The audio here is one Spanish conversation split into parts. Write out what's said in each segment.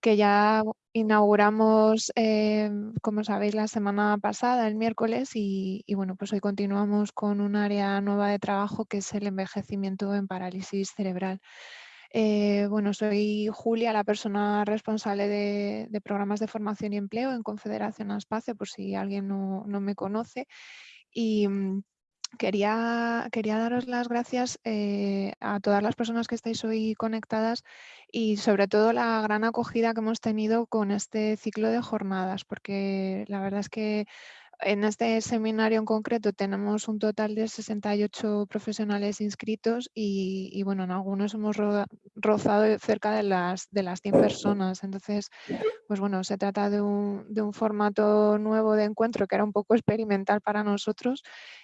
que ya inauguramos, em, como sabéis, la semana pasada, el miércoles, y, bueno, pues hoy continuamos con un área nueva de trabajo que es el envejecimiento en parálisis cerebral. Eh, bueno, soy Julia, la persona responsable de, programas de formación y empleo en Confederación Aspace, por si alguien no, no me conoce. Y mm, Quería, daros las gracias eh, a todas las personas que estáis hoy conectadas y sobre todo la gran acogida que hemos tenido con este ciclo de jornadas, porque la verdad es que en este seminario en concreto tenemos un total de 68 profesionales inscritos y, bueno, en algunos hemos rozado cerca de las, de las 100 personas. Entonces, pues bueno, se trata de un, de un, formato nuevo de encuentro que era un poco experimental para nosotros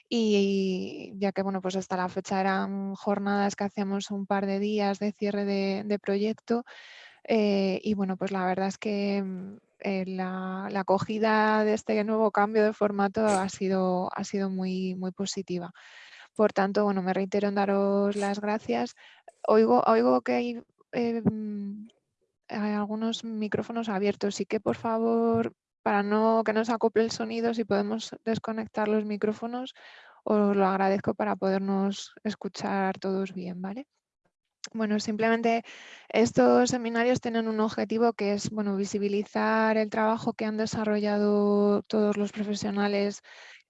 y ya que bueno, pues hasta la fecha eran jornadas que hacíamos un par de días de cierre de, proyecto eh, y bueno, pues la verdad es que mm, eh, la, acogida de este nuevo cambio de formato ha sido, ha sido muy, muy positiva. Por tanto, bueno, me reitero en daros las gracias. Oigo, oigo que hay, em, hay algunos micrófonos abiertos, y que por favor, para no que nos acople el sonido, si podemos desconectar los micrófonos, os lo agradezco para podernos escuchar todos bien, ¿vale? Bueno, simplemente estos seminarios tienen un objetivo que es bueno, visibilizar el trabajo que han desarrollado todos los profesionales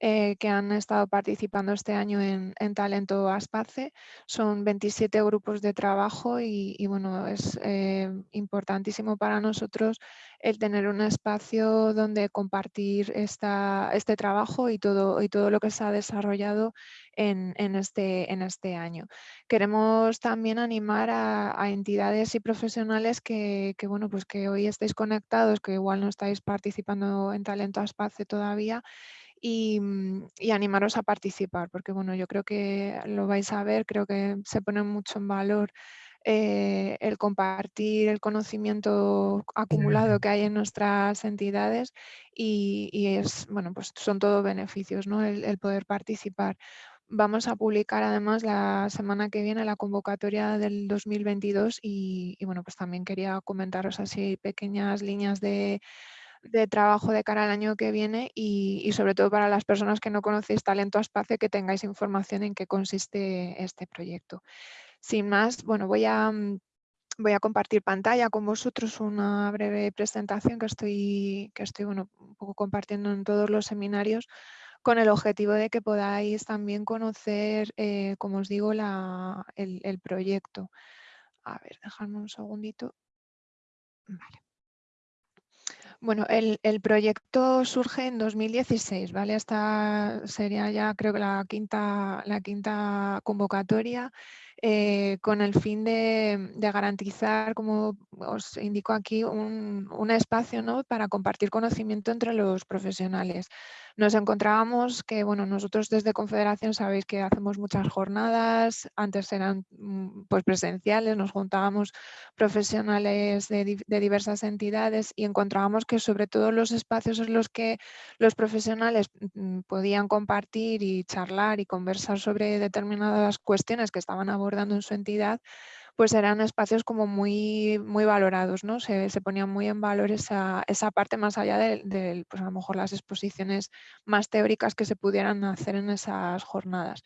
eh, que han estado participando este año en, Talento Aspace. Son 27 grupos de trabajo y, bueno, es eh, importantísimo para nosotros el tener un espacio donde compartir esta, este trabajo y todo, y todo lo que se ha desarrollado en, este, en este año. Queremos también animar a, entidades y profesionales que, bueno, pues que hoy estáis conectados, que igual no estáis participando en Talento Aspace todavía, Mm, y, animaros a participar, porque bueno, yo creo que lo vais a ver, creo que se pone mucho en valor eh, el compartir el conocimiento acumulado que hay en nuestras entidades y, es, bueno, pues son todos beneficios, ¿no? El, poder participar. Vamos a publicar además la semana que viene la convocatoria del 2022 y, y bueno, pues también quería comentaros así pequeñas líneas de, de trabajo de cara al año que viene y, sobre todo para las personas que no conocéis Talento Espacio que tengáis información en qué consiste este proyecto. Sin más, bueno, voy a, mm, voy a compartir pantalla con vosotros una breve presentación que estoy, que estoy bueno, un poco compartiendo en todos los seminarios con el objetivo de que podáis también conocer, eh, como os digo, la, el, el proyecto. A ver, dejadme un segundito. Vale. Bueno, el, proyecto surge en 2016, ¿vale? Esta sería ya creo que la quinta, la quinta convocatoria eh, con el fin de, garantizar, como os indico aquí, un, un espacio ¿no? para compartir conocimiento entre los profesionales nos encontrábamos que, bueno, nosotros desde Confederación sabéis que hacemos muchas jornadas, antes eran mm, pues presenciales, nos juntábamos profesionales de, diversas entidades y encontrábamos que sobre todo los espacios en los que los profesionales mm, podían compartir y charlar y conversar sobre determinadas cuestiones que estaban abordando en su entidad, pues eran espacios como muy, muy valorados, ¿no? Se, ponían muy en valor esa, parte más allá de, pues a lo mejor las exposiciones más teóricas que se pudieran hacer en esas jornadas.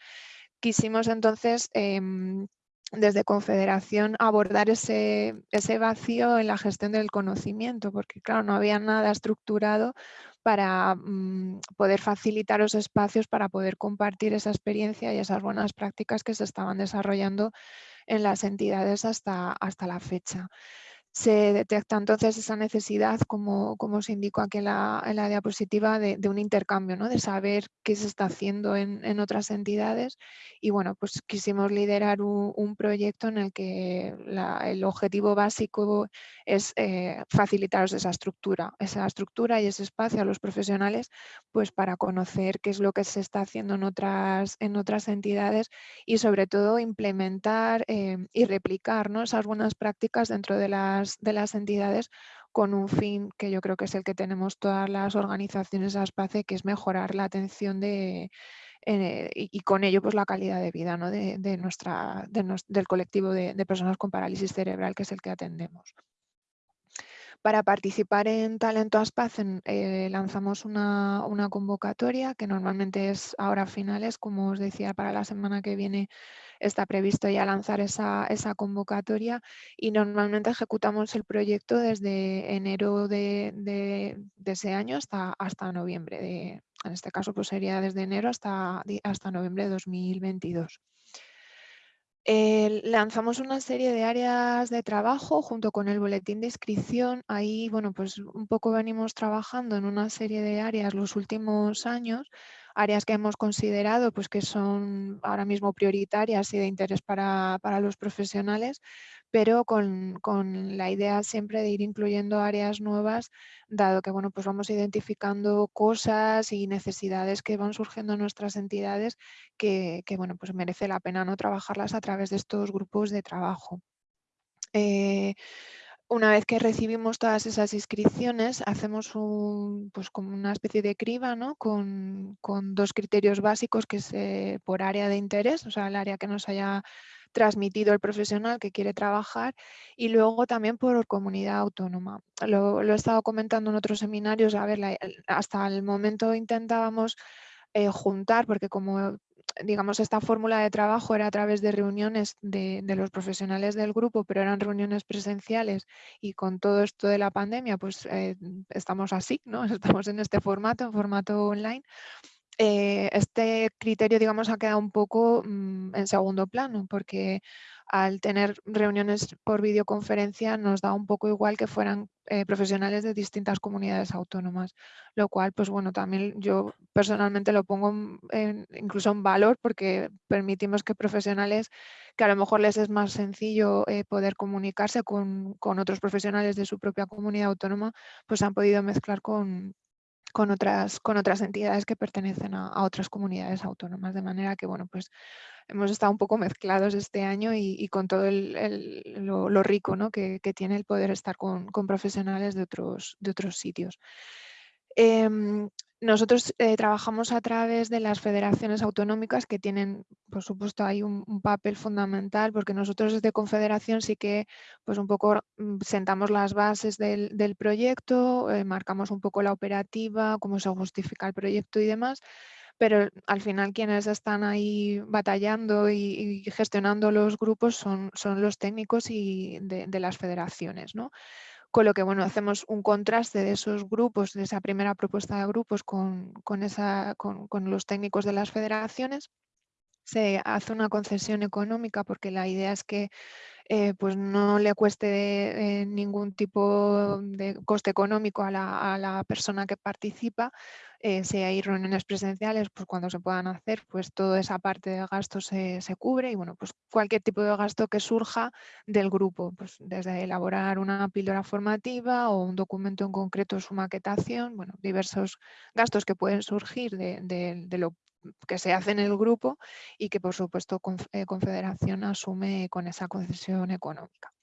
Quisimos entonces em, desde Confederación abordar ese, ese, vacío en la gestión del conocimiento, porque claro, no había nada estructurado para mm, poder facilitar los espacios para poder compartir esa experiencia y esas buenas prácticas que se estaban desarrollando en las entidades hasta, hasta la fecha. Se detecta entonces esa necesidad, como, como os indico aquí en la, en la diapositiva, de, un intercambio, ¿no? de saber qué se está haciendo en, otras entidades. Y bueno, pues quisimos liderar un, proyecto en el que el objetivo básico es eh, facilitaros esa estructura, esa estructura y ese espacio a los profesionales pues para conocer qué es lo que se está haciendo en otras, en otras entidades y sobre todo implementar eh, y replicar ¿no? esas buenas prácticas dentro de las de las entidades con un fin que yo creo que es el que tenemos todas las organizaciones ASPACE, que es mejorar la atención de, eh, y, con ello pues la calidad de vida de, nuestra, del colectivo de, personas con parálisis cerebral, que es el que atendemos. Para participar en Talento Aspaz eh, lanzamos una, convocatoria que normalmente es ahora a finales, como os decía, para la semana que viene está previsto ya lanzar esa, convocatoria y normalmente ejecutamos el proyecto desde enero de, ese año hasta, hasta noviembre. en este caso pues sería desde enero hasta, hasta noviembre de 2022. Eh, lanzamos una serie de áreas de trabajo junto con el boletín de inscripción. Ahí, bueno, pues un poco venimos trabajando en una serie de áreas los últimos años, áreas que hemos considerado pues que son ahora mismo prioritarias y de interés para, para los profesionales, pero con, la idea siempre de ir incluyendo áreas nuevas, dado que bueno, pues vamos identificando cosas y necesidades que van surgiendo en nuestras entidades que, bueno, pues merece la pena no trabajarlas a través de estos grupos de trabajo. Eh, una vez que recibimos todas esas inscripciones, hacemos un, pues como una especie de criba ¿no? con, dos criterios básicos que es por área de interés, o sea, el área que nos haya transmitido el profesional que quiere trabajar y luego también por comunidad autónoma. Lo, he estado comentando en otros seminarios, a ver, hasta el momento intentábamos eh, juntar, porque como digamos, esta fórmula de trabajo era a través de reuniones de, los profesionales del grupo, pero eran reuniones presenciales y con todo esto de la pandemia, pues eh, estamos así, ¿no? Estamos en este formato, en formato online. Eh, este criterio, digamos, ha quedado un poco mm, en segundo plano, porque al tener reuniones por videoconferencia nos da un poco igual que fueran eh, profesionales de distintas comunidades autónomas, lo cual, pues bueno, también yo personalmente lo pongo incluso en valor porque permitimos que profesionales que a lo mejor les es más sencillo eh, poder comunicarse con, con, otros profesionales de su propia comunidad autónoma, pues han podido mezclar con, con otras, con otras entidades que pertenecen a, otras comunidades autónomas, de manera que, bueno, pues hemos estado un poco mezclados este año y, con todo lo, rico ¿no? que, tiene el poder estar con, profesionales de otros, de otros sitios. Em, nosotros eh, trabajamos a través de las federaciones autonómicas que tienen, por supuesto, hay un, papel fundamental porque nosotros desde Confederación sí que pues un poco mm, sentamos las bases del, proyecto, eh, marcamos un poco la operativa, cómo se justifica el proyecto y demás, pero al final quienes están ahí batallando y, gestionando los grupos son, son los técnicos y de, de las federaciones. ¿no? Con lo que bueno, hacemos un contraste de esos grupos, de esa primera propuesta de grupos con, esa, con, los técnicos de las federaciones. Se hace una concesión económica porque la idea es que eh, pues no le cueste eh, ningún tipo de coste económico a la, persona que participa. Eh, si hay reuniones presenciales, pues cuando se puedan hacer, pues toda esa parte de gasto se, cubre y bueno, pues cualquier tipo de gasto que surja del grupo, pues desde elaborar una píldora formativa o un documento en concreto, su maquetación, bueno, diversos gastos que pueden surgir de, de lo que se hace en el grupo y que por supuesto eh, Confederación asume con esa concesión económica.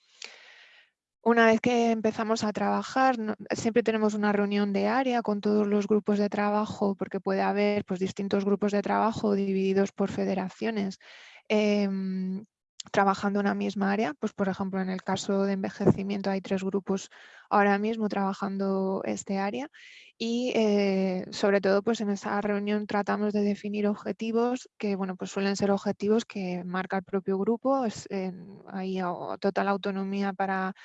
Una vez que empezamos a trabajar, siempre tenemos una reunión de área con todos los grupos de trabajo, porque puede haber pues, distintos grupos de trabajo divididos por federaciones. Em, trabajando en una misma área, pues por ejemplo en el caso de envejecimiento hay tres grupos ahora mismo trabajando este área y eh, sobre todo pues en esa reunión tratamos de definir objetivos que bueno pues suelen ser objetivos que marca el propio grupo, es, hay total autonomía para,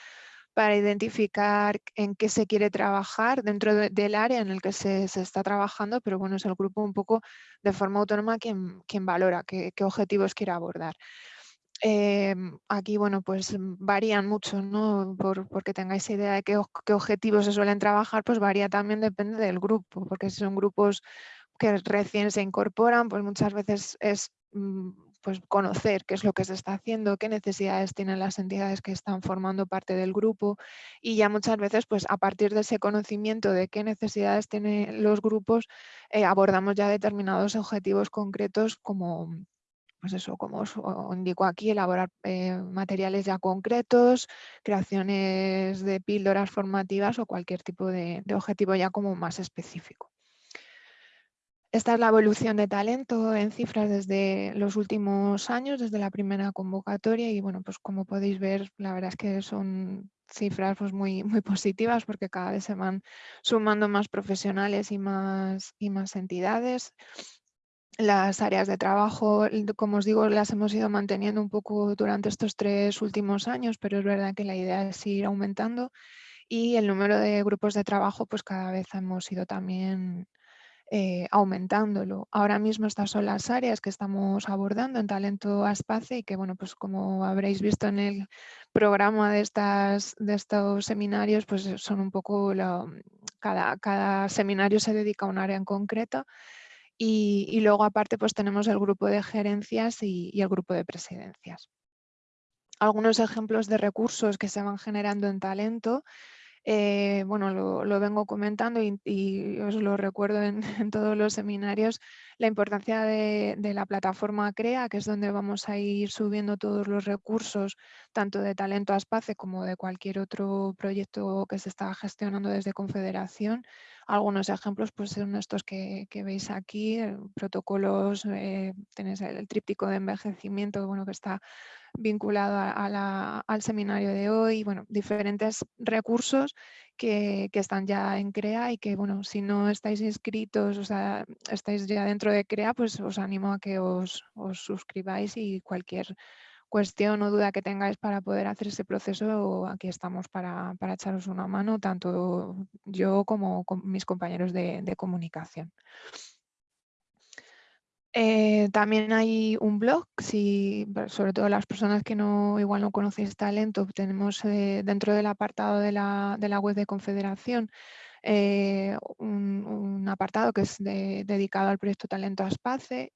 para identificar en qué se quiere trabajar dentro del área en el que se, está trabajando, pero bueno, es el grupo un poco de forma autónoma quien, quien valora qué, qué objetivos quiere abordar. Em, aquí, bueno, pues varían mucho, ¿no? Por, porque tengáis idea de qué, objetivos se suelen trabajar, pues varía también, depende del grupo, porque si son grupos que recién se incorporan, pues muchas veces es mm, pues conocer qué es lo que se está haciendo, qué necesidades tienen las entidades que están formando parte del grupo y ya muchas veces pues a partir de ese conocimiento de qué necesidades tienen los grupos eh, abordamos ya determinados objetivos concretos como pues eso, como os indico aquí, elaborar eh, materiales ya concretos, creaciones de píldoras formativas o cualquier tipo de, objetivo ya como más específico. Esta es la evolución de talento en cifras desde los últimos años, desde la primera convocatoria y bueno, pues como podéis ver, la verdad es que son cifras pues, muy, muy positivas porque cada vez se van sumando más profesionales y más, y más entidades. Las áreas de trabajo, como os digo, las hemos ido manteniendo un poco durante estos tres últimos años, pero es verdad que la idea es ir aumentando y el número de grupos de trabajo pues cada vez hemos ido también eh, aumentándolo. Ahora mismo estas son las áreas que estamos abordando en Talento Aspace y que, bueno, pues como habréis visto en el programa de, estas, de estos seminarios, pues son un poco, cada, cada seminario se dedica a un área en concreto y, luego aparte pues tenemos el grupo de gerencias y, el grupo de presidencias. Algunos ejemplos de recursos que se van generando en talento eh, bueno, lo, vengo comentando y, os lo recuerdo en, todos los seminarios, la importancia de, la plataforma CREA, que es donde vamos a ir subiendo todos los recursos, tanto de Talento a Espace como de cualquier otro proyecto que se está gestionando desde Confederación. Algunos ejemplos pues, son estos que, veis aquí, protocolos, eh, tenéis el, tríptico de envejecimiento bueno, que está vinculado al seminario de hoy, bueno, diferentes recursos que, están ya en CREA y que, bueno, si no estáis inscritos, o sea, estáis ya dentro de CREA, pues os animo a que os, suscribáis y cualquier cuestión o duda que tengáis para poder hacer ese proceso, aquí estamos para, echaros una mano, tanto yo como mis compañeros de comunicación. Eh, también hay un blog, sobre todo las personas que no igual no conocéis talento, tenemos eh, dentro del apartado de la, web de Confederación eh, un, apartado que es dedicado al proyecto Talento Aspace.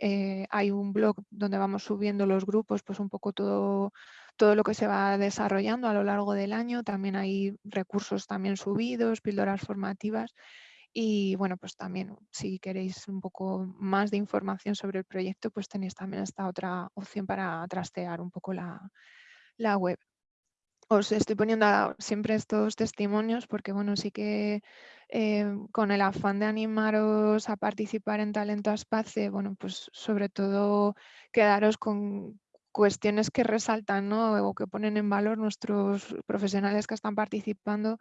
hay un blog donde vamos subiendo los grupos, pues un poco todo, todo lo que se va desarrollando a lo largo del año. También hay recursos también subidos, píldoras formativas y bueno, pues también si queréis un poco más de información sobre el proyecto, pues tenéis también esta otra opción para trastear un poco la, web. Os estoy poniendo siempre estos testimonios porque bueno, sí que eh, con el afán de animaros a participar en Talento Aspace, bueno, pues sobre todo quedaros con cuestiones que resaltan ¿no? o que ponen en valor nuestros profesionales que están participando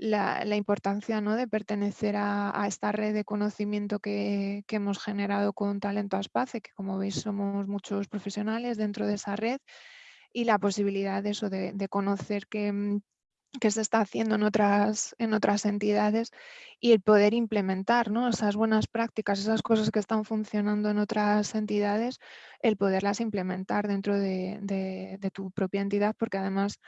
la, importancia ¿no? de pertenecer a, esta red de conocimiento que, hemos generado con Talento Aspace, que como veis somos muchos profesionales dentro de esa red y la posibilidad de eso, de, conocer que, que se está haciendo en otras, en otras entidades y el poder implementar ¿no? esas buenas prácticas, esas cosas que están funcionando en otras entidades, el poderlas implementar dentro de, de tu propia entidad, porque además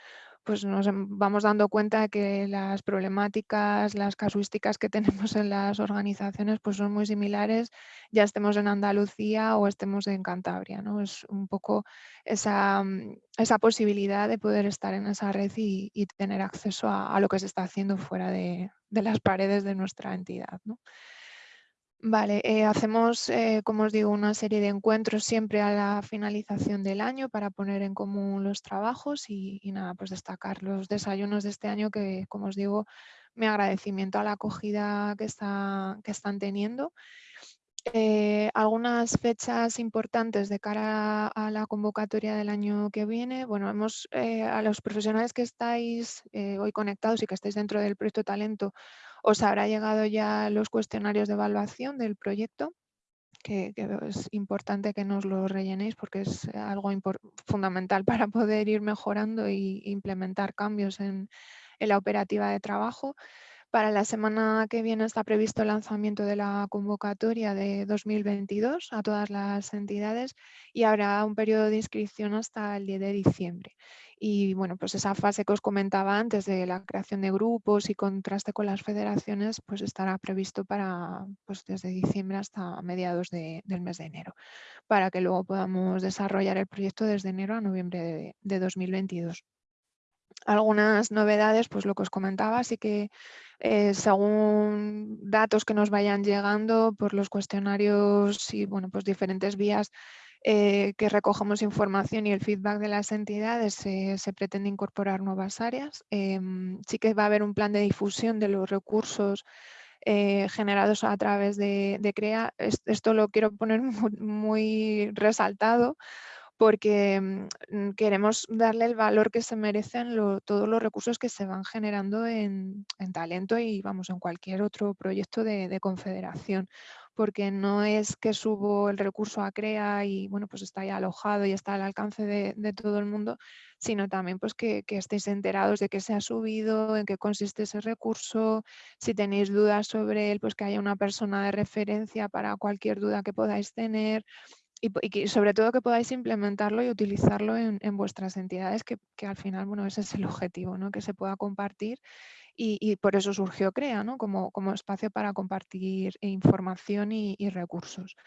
pues nos vamos dando cuenta de que las problemáticas, las casuísticas que tenemos en las organizaciones pues son muy similares, ya estemos en Andalucía o estemos en Cantabria. ¿no? Es un poco esa, mm, esa posibilidad de poder estar en esa red y, tener acceso a, lo que se está haciendo fuera de, de las paredes de nuestra entidad. ¿no? Vale, eh, hacemos, eh, como os digo, una serie de encuentros siempre a la finalización del año para poner en común los trabajos y, nada, pues destacar los desayunos de este año que, como os digo, mi agradecimiento a la acogida que, está, que están teniendo. Eh, algunas fechas importantes de cara a la convocatoria del año que viene. Bueno, hemos, a los profesionales que estáis hoy conectados y que estáis dentro del proyecto Talento, os habrá llegado ya los cuestionarios de evaluación del proyecto, que, es importante que nos lo rellenéis porque es algo fundamental para poder ir mejorando e implementar cambios en la operativa de trabajo. Para la semana que viene está previsto el lanzamiento de la convocatoria de 2022 a todas las entidades y habrá un periodo de inscripción hasta el 10 de diciembre. Y bueno, pues esa fase que os comentaba antes de la creación de grupos y contraste con las federaciones, pues estará previsto para pues desde diciembre hasta mediados del mes de enero, para que luego podamos desarrollar el proyecto desde enero a noviembre de 2022 algunas novedades, pues lo que os comentaba, así que según datos que nos vayan llegando por los cuestionarios y bueno, pues diferentes vías eh, que recogemos información y el feedback de las entidades, se pretende incorporar nuevas áreas. Em, sí que va a haber un plan de difusión de los recursos eh, generados a través de, CREA. Esto lo quiero poner muy resaltado porque mm, queremos darle el valor que se merecen todos los recursos que se van generando en, talento y vamos en cualquier otro proyecto de, confederación porque no es que subo el recurso a CREA y bueno, pues está ya alojado y está al alcance de, todo el mundo, sino también pues que, que, estéis enterados de que se ha subido, en qué consiste ese recurso, si tenéis dudas sobre él, pues que haya una persona de referencia para cualquier duda que podáis tener y, sobre todo que podáis implementarlo y utilizarlo en, vuestras entidades, que, al final, bueno, ese es el objetivo, ¿no? que se pueda compartir y, por eso surgió CREA, ¿no? como, como espacio para compartir información y, recursos.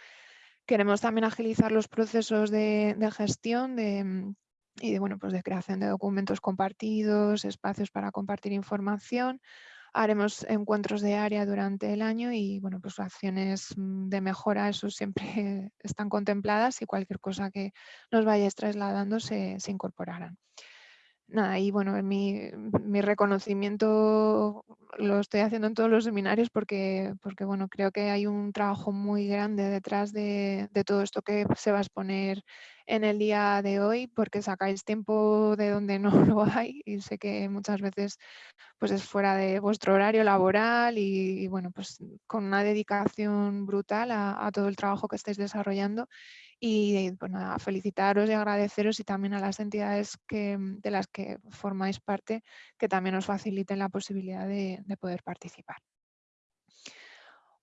Queremos también agilizar los procesos de, gestión de, y de, bueno, pues de creación de documentos compartidos, espacios para compartir información, haremos encuentros de área durante el año y bueno, pues acciones mm, de mejora, eso siempre están contempladas y cualquier cosa que nos vayáis trasladando se, se incorporarán. Nada, y bueno, mi, mi, reconocimiento lo estoy haciendo en todos los seminarios porque, porque bueno, creo que hay un trabajo muy grande detrás de, de todo esto que se va a exponer en el día de hoy porque sacáis tiempo de donde no lo hay y sé que muchas veces pues es fuera de vuestro horario laboral y, bueno, pues con una dedicación brutal a, todo el trabajo que estáis desarrollando y pues felicitaros y agradeceros y también a las entidades que, de las que formáis parte que también os faciliten la posibilidad de poder participar.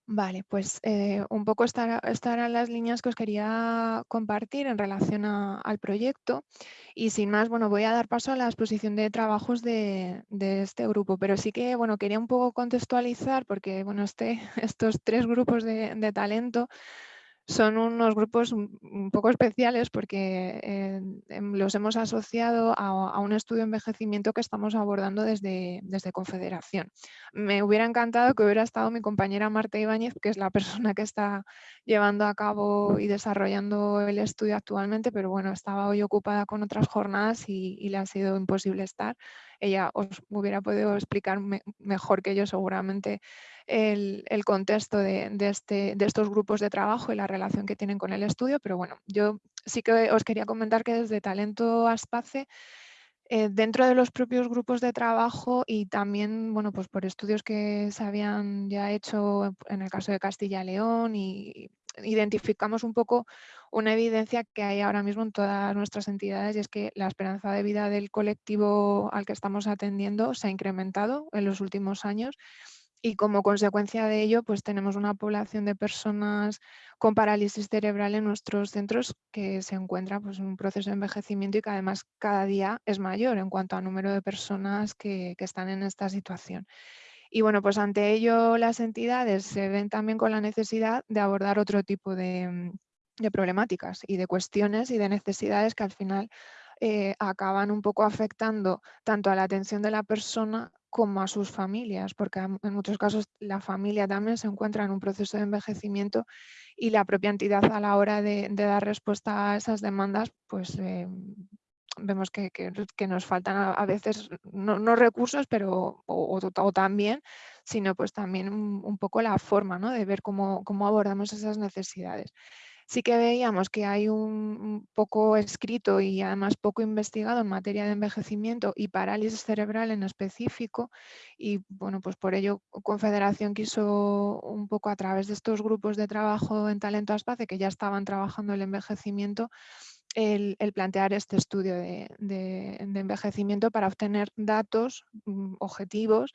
Vale, pues eh, un poco estas eran las líneas que os quería compartir en relación al proyecto y sin más, bueno, voy a dar paso a la exposición de trabajos de, este grupo, pero sí que, bueno, quería un poco contextualizar porque, bueno, este, estos tres grupos de talento son unos grupos un poco especiales porque eh, em, los hemos asociado a, un estudio de envejecimiento que estamos abordando desde, desde Confederación. Me hubiera encantado que hubiera estado mi compañera Marta Ibáñez, que es la persona que está llevando a cabo y desarrollando el estudio actualmente, pero bueno, estaba hoy ocupada con otras jornadas y, y le ha sido imposible estar. Ella os hubiera podido explicar mejor que yo seguramente el, contexto este, de, estos grupos de trabajo y la relación que tienen con el estudio, pero bueno, yo sí que os quería comentar que desde Talento Aspace, eh, dentro de los propios grupos de trabajo y también, bueno, pues por estudios que se habían ya hecho en el caso de Castilla y León y identificamos un poco una evidencia que hay ahora mismo en todas nuestras entidades y es que la esperanza de vida del colectivo al que estamos atendiendo se ha incrementado en los últimos años y como consecuencia de ello, pues tenemos una población de personas con parálisis cerebral en nuestros centros que se encuentra pues, en un proceso de envejecimiento y que además cada día es mayor en cuanto a número de personas que, están en esta situación. Y bueno, pues ante ello las entidades se ven también con la necesidad de abordar otro tipo de, problemáticas y de cuestiones y de necesidades que al final eh, acaban un poco afectando tanto a la atención de la persona como a sus familias, porque en muchos casos la familia también se encuentra en un proceso de envejecimiento y la propia entidad a la hora de, dar respuesta a esas demandas, pues eh, vemos que, nos faltan a, veces no, recursos, pero o, también, sino pues también un, poco la forma ¿no? de ver cómo, cómo abordamos esas necesidades sí que veíamos que hay un, poco escrito y además poco investigado en materia de envejecimiento y parálisis cerebral en específico y bueno, pues por ello Confederación quiso un poco a través de estos grupos de trabajo en Talento Aspace que ya estaban trabajando el envejecimiento el, plantear este estudio de, envejecimiento para obtener datos mm, objetivos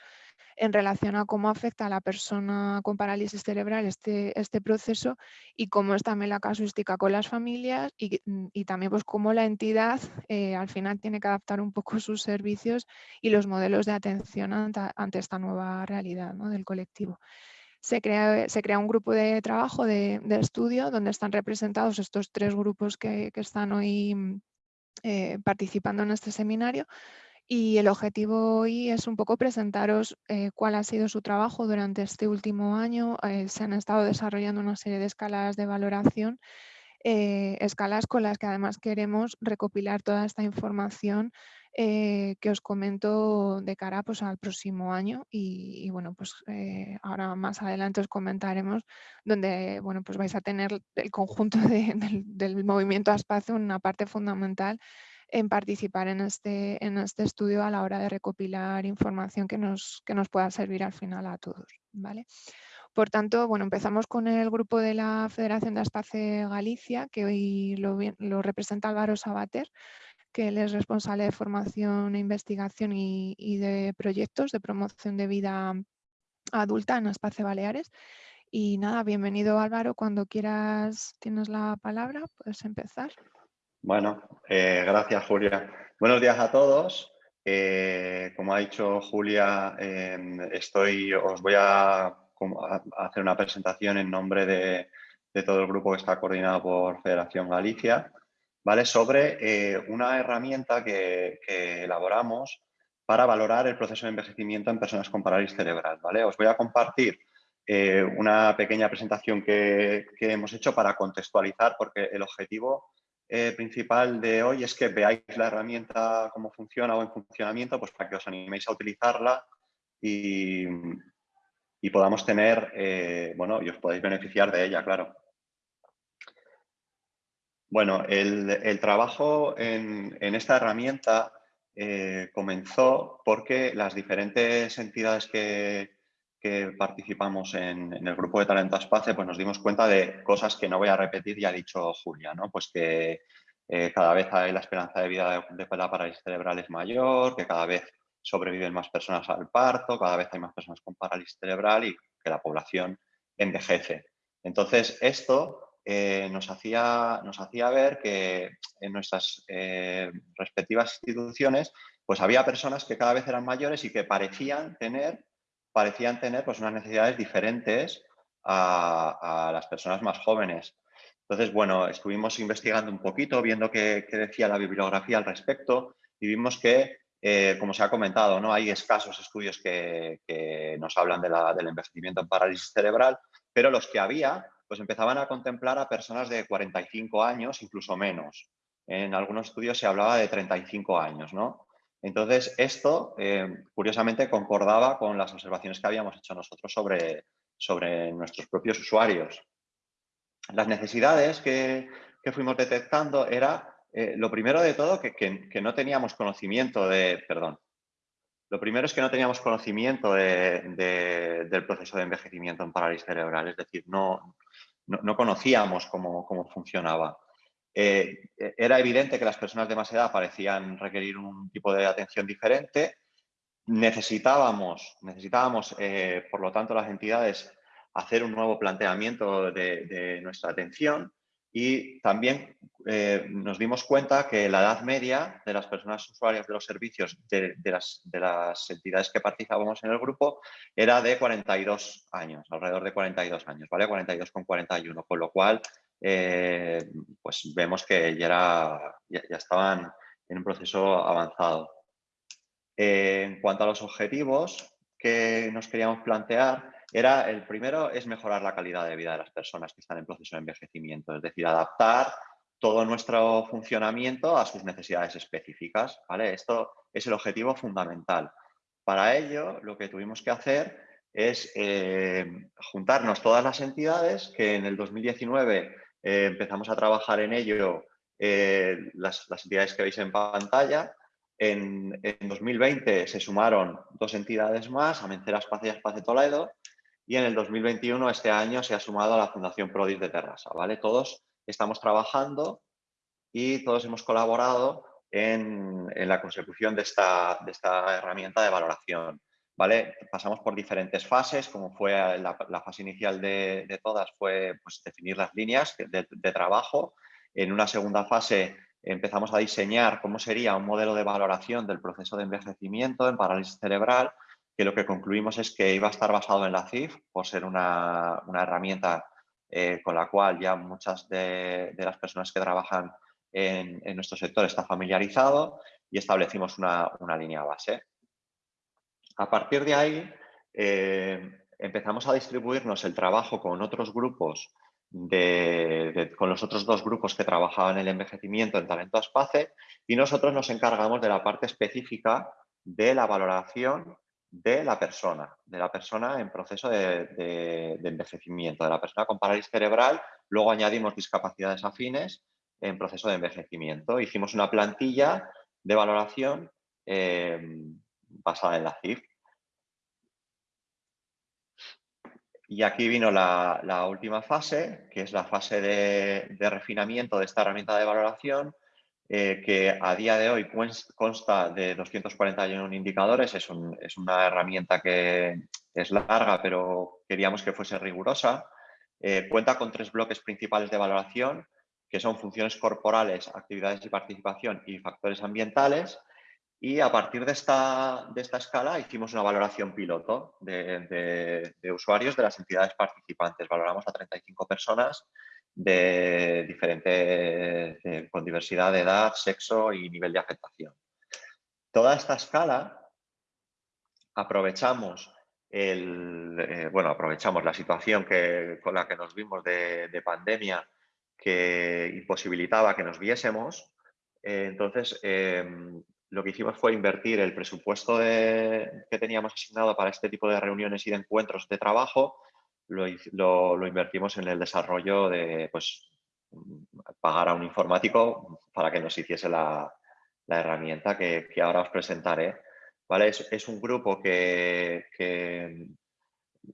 en relación a cómo afecta a la persona con parálisis cerebral este, este proceso y cómo es también la casuística con las familias y, mm, también pues cómo la entidad eh, al final tiene que adaptar un poco sus servicios y los modelos de atención ante, esta nueva realidad del colectivo se crea, se crea un grupo de trabajo, de, estudio, donde están representados estos tres grupos que, están hoy mm, eh, participando en este seminario. Y el objetivo hoy es un poco presentaros eh, cuál ha sido su trabajo durante este último año. Eh, se han estado desarrollando una serie de escalas de valoración, escalas con las que además queremos recopilar toda esta información eh, que os comento de cara pues, al próximo año y, bueno, pues eh, ahora más adelante os comentaremos donde bueno, pues vais a tener el conjunto del, movimiento a espacio una parte fundamental en participar en este, en este estudio a la hora de recopilar información que nos, que nos pueda servir al final a todos. ¿vale? Por tanto, bueno, empezamos con el grupo de la Federación de Espacio Galicia, que hoy lo, lo representa Álvaro Sabater, que él es responsable de formación e investigación y, y de proyectos de promoción de vida adulta en Espacio Baleares. Y nada, bienvenido Álvaro, cuando quieras tienes la palabra, puedes empezar. Bueno, eh, gracias Julia. Buenos días a todos. Eh, como ha dicho Julia, em, estoy, os voy a, hacer una presentación en nombre de, todo el grupo que está coordinado por Federación Galicia, ¿vale? sobre eh, una herramienta que, elaboramos para valorar el proceso de envejecimiento en personas con parálisis cerebral. ¿vale? Os voy a compartir una pequeña presentación que, que hemos hecho para contextualizar, porque el objetivo eh, principal de hoy es que veáis la herramienta cómo funciona o en funcionamiento, pues para que os animéis a utilizarla y, podamos tener, eh, bueno, y os podáis beneficiar de ella, claro. Bueno, el, trabajo en, esta herramienta eh, comenzó porque las diferentes entidades que, participamos en, el grupo de Talento Espacio, pues nos dimos cuenta de cosas que no voy a repetir, ya ha dicho Julia, ¿no? Pues que eh, cada vez hay la esperanza de vida de, la parálisis cerebral es mayor, que cada vez sobreviven más personas al parto, cada vez hay más personas con parálisis cerebral y que la población envejece. Entonces, esto eh, nos, hacía, nos hacía ver que en nuestras eh, respectivas instituciones pues había personas que cada vez eran mayores y que parecían tener parecían tener pues, unas necesidades diferentes a, las personas más jóvenes. Entonces, bueno, estuvimos investigando un poquito, viendo qué, decía la bibliografía al respecto y vimos que, eh, como se ha comentado, ¿no? hay escasos estudios que, nos hablan de la, del envejecimiento en parálisis cerebral, pero los que había pues empezaban a contemplar a personas de 45 años, incluso menos. En algunos estudios se hablaba de 35 años, ¿no? Entonces, esto, eh, curiosamente, concordaba con las observaciones que habíamos hecho nosotros sobre, sobre nuestros propios usuarios. Las necesidades que, fuimos detectando era, eh, lo primero de todo, que, no teníamos conocimiento de, perdón, lo primero es que no teníamos conocimiento del proceso de envejecimiento en parálisis cerebral, es decir, no, no, conocíamos cómo, cómo funcionaba. Eh, era evidente que las personas de más edad parecían requerir un tipo de atención diferente. Necesitábamos, necesitábamos eh, por lo tanto, las entidades hacer un nuevo planteamiento de, nuestra atención y también eh, nos dimos cuenta que la edad media de las personas usuarias de los servicios de, las, de, las, entidades que participábamos en el grupo era de 42 años, alrededor de 42 años, ¿vale? 42 con 41, con lo cual eh, pues vemos que ya, era, ya, estaban en un proceso avanzado. Eh, en cuanto a los objetivos que nos queríamos plantear, era el primero es mejorar la calidad de vida de las personas que están en proceso de envejecimiento, es decir, adaptar todo nuestro funcionamiento a sus necesidades específicas. ¿vale? Esto es el objetivo fundamental. Para ello, lo que tuvimos que hacer es eh, juntarnos todas las entidades que en el 2019 eh, empezamos a trabajar en ello eh, las, entidades que veis en pantalla. En, 2020 se sumaron dos entidades más, Amencera Espacio y Espacio Toledo, y en el 2021, este año, se ha sumado a la Fundación Prodis de Terrassa. ¿vale? Todos estamos trabajando y todos hemos colaborado en, la consecución de esta, de herramienta de valoración. ¿vale? Pasamos por diferentes fases, como fue la, fase inicial de, todas, fue pues, definir las líneas de, trabajo. En una segunda fase empezamos a diseñar cómo sería un modelo de valoración del proceso de envejecimiento en parálisis cerebral, que lo que concluimos es que iba a estar basado en la CIF, por ser una, herramienta eh, con la cual ya muchas de, las personas que trabajan en, nuestro sector está familiarizado y establecimos una, una línea base. A partir de ahí, eh, empezamos a distribuirnos el trabajo con otros grupos con los otros dos grupos que trabajaban en el envejecimiento en Talento Aspace y nosotros nos encargamos de la parte específica de la valoración de la persona, de la persona en proceso de, envejecimiento, de la persona con parálisis cerebral. Luego añadimos discapacidades afines en proceso de envejecimiento. Hicimos una plantilla de valoración eh, basada en la CIF. Y aquí vino la, última fase, que es la fase de, refinamiento de esta herramienta de valoración, eh, que a día de hoy consta de 241 indicadores. Es, una herramienta que es larga, pero queríamos que fuese rigurosa. Eh, cuenta con tres bloques principales de valoración, que son funciones corporales, actividades de participación y factores ambientales. Y a partir de esta, de esta escala hicimos una valoración piloto de, usuarios de las entidades participantes. Valoramos a 35 personas de diferentes, con diversidad de edad, sexo y nivel de afectación. Toda esta escala aprovechamos el, eh, bueno, aprovechamos la situación que, con la que nos vimos de, pandemia que imposibilitaba que nos viésemos. Eh, entonces, em, lo que hicimos fue invertir el presupuesto que teníamos asignado para este tipo de reuniones y de encuentros de trabajo, lo, invertimos en el desarrollo de pues, pagar a un informático para que nos hiciese la, herramienta que, ahora os presentaré. ¿Vale? Es, un grupo que, que,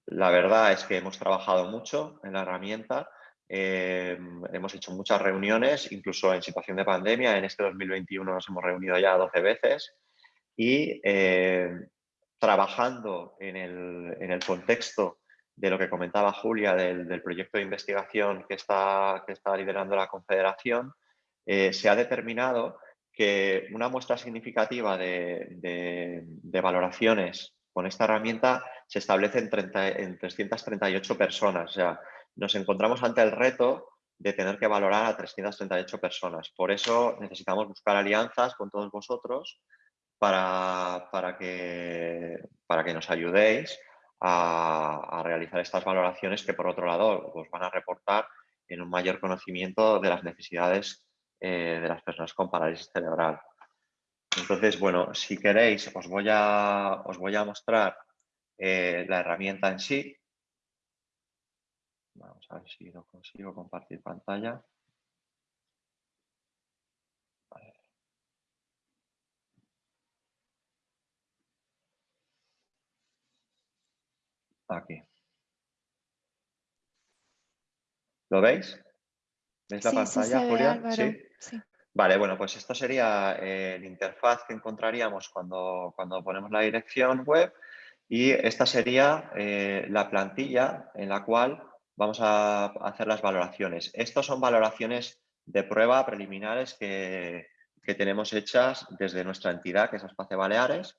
la verdad es que hemos trabajado mucho en la herramienta eh, hemos hecho muchas reuniones, incluso en situación de pandemia. En este 2021 nos hemos reunido ya 12 veces y eh, trabajando en el, contexto de lo que comentaba Julia del, proyecto de investigación que está, liderando la Confederación, eh, se ha determinado que una muestra significativa de, valoraciones con esta herramienta se establece en, 30, en 338 personas. O sea, nos encontramos ante el reto de tener que valorar a 338 personas. Por eso necesitamos buscar alianzas con todos vosotros para, para, que, para que nos ayudéis a, realizar estas valoraciones que por otro lado os van a reportar en un mayor conocimiento de las necesidades eh, de las personas con parálisis cerebral. Entonces, bueno, si queréis os voy a, os voy a mostrar eh, la herramienta en sí Vamos a ver si lo consigo compartir pantalla. Aquí. ¿Lo veis? ¿Veis la pantalla, Julia? ¿Sí? Vale, bueno, pues esto sería eh, el interfaz que encontraríamos cuando, cuando ponemos la dirección web y esta sería eh, la plantilla en la cual vamos a hacer las valoraciones. Estos son valoraciones de prueba preliminares que, tenemos hechas desde nuestra entidad, que es Espacio Baleares,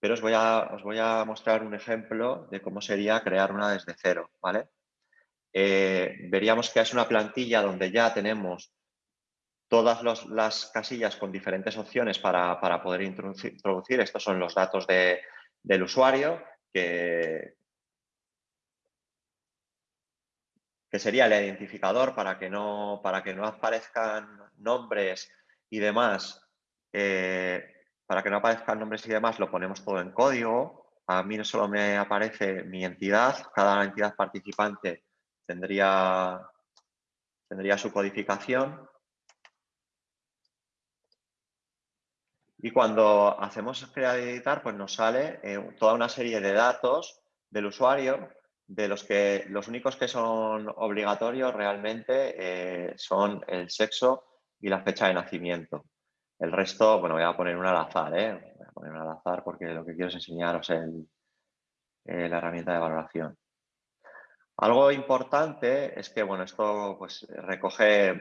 pero os voy, a, os voy a mostrar un ejemplo de cómo sería crear una desde cero. ¿vale? Eh, veríamos que es una plantilla donde ya tenemos todas las casillas con diferentes opciones para, poder introducir, Estos son los datos del usuario que, que sería el identificador para que no, para que no aparezcan nombres y demás, eh, para que no aparezcan nombres y demás, lo ponemos todo en código. A mí no solo me aparece mi entidad, cada entidad participante tendría, tendría su codificación. Y cuando hacemos crear y editar, pues nos sale eh, toda una serie de datos del usuario de los que los únicos que son obligatorios realmente eh, son el sexo y la fecha de nacimiento. El resto, bueno, voy a poner un al azar, ¿eh? Voy a poner un al azar porque lo que quiero es enseñaros el, eh, la herramienta de valoración. Algo importante es que, bueno, esto pues recoge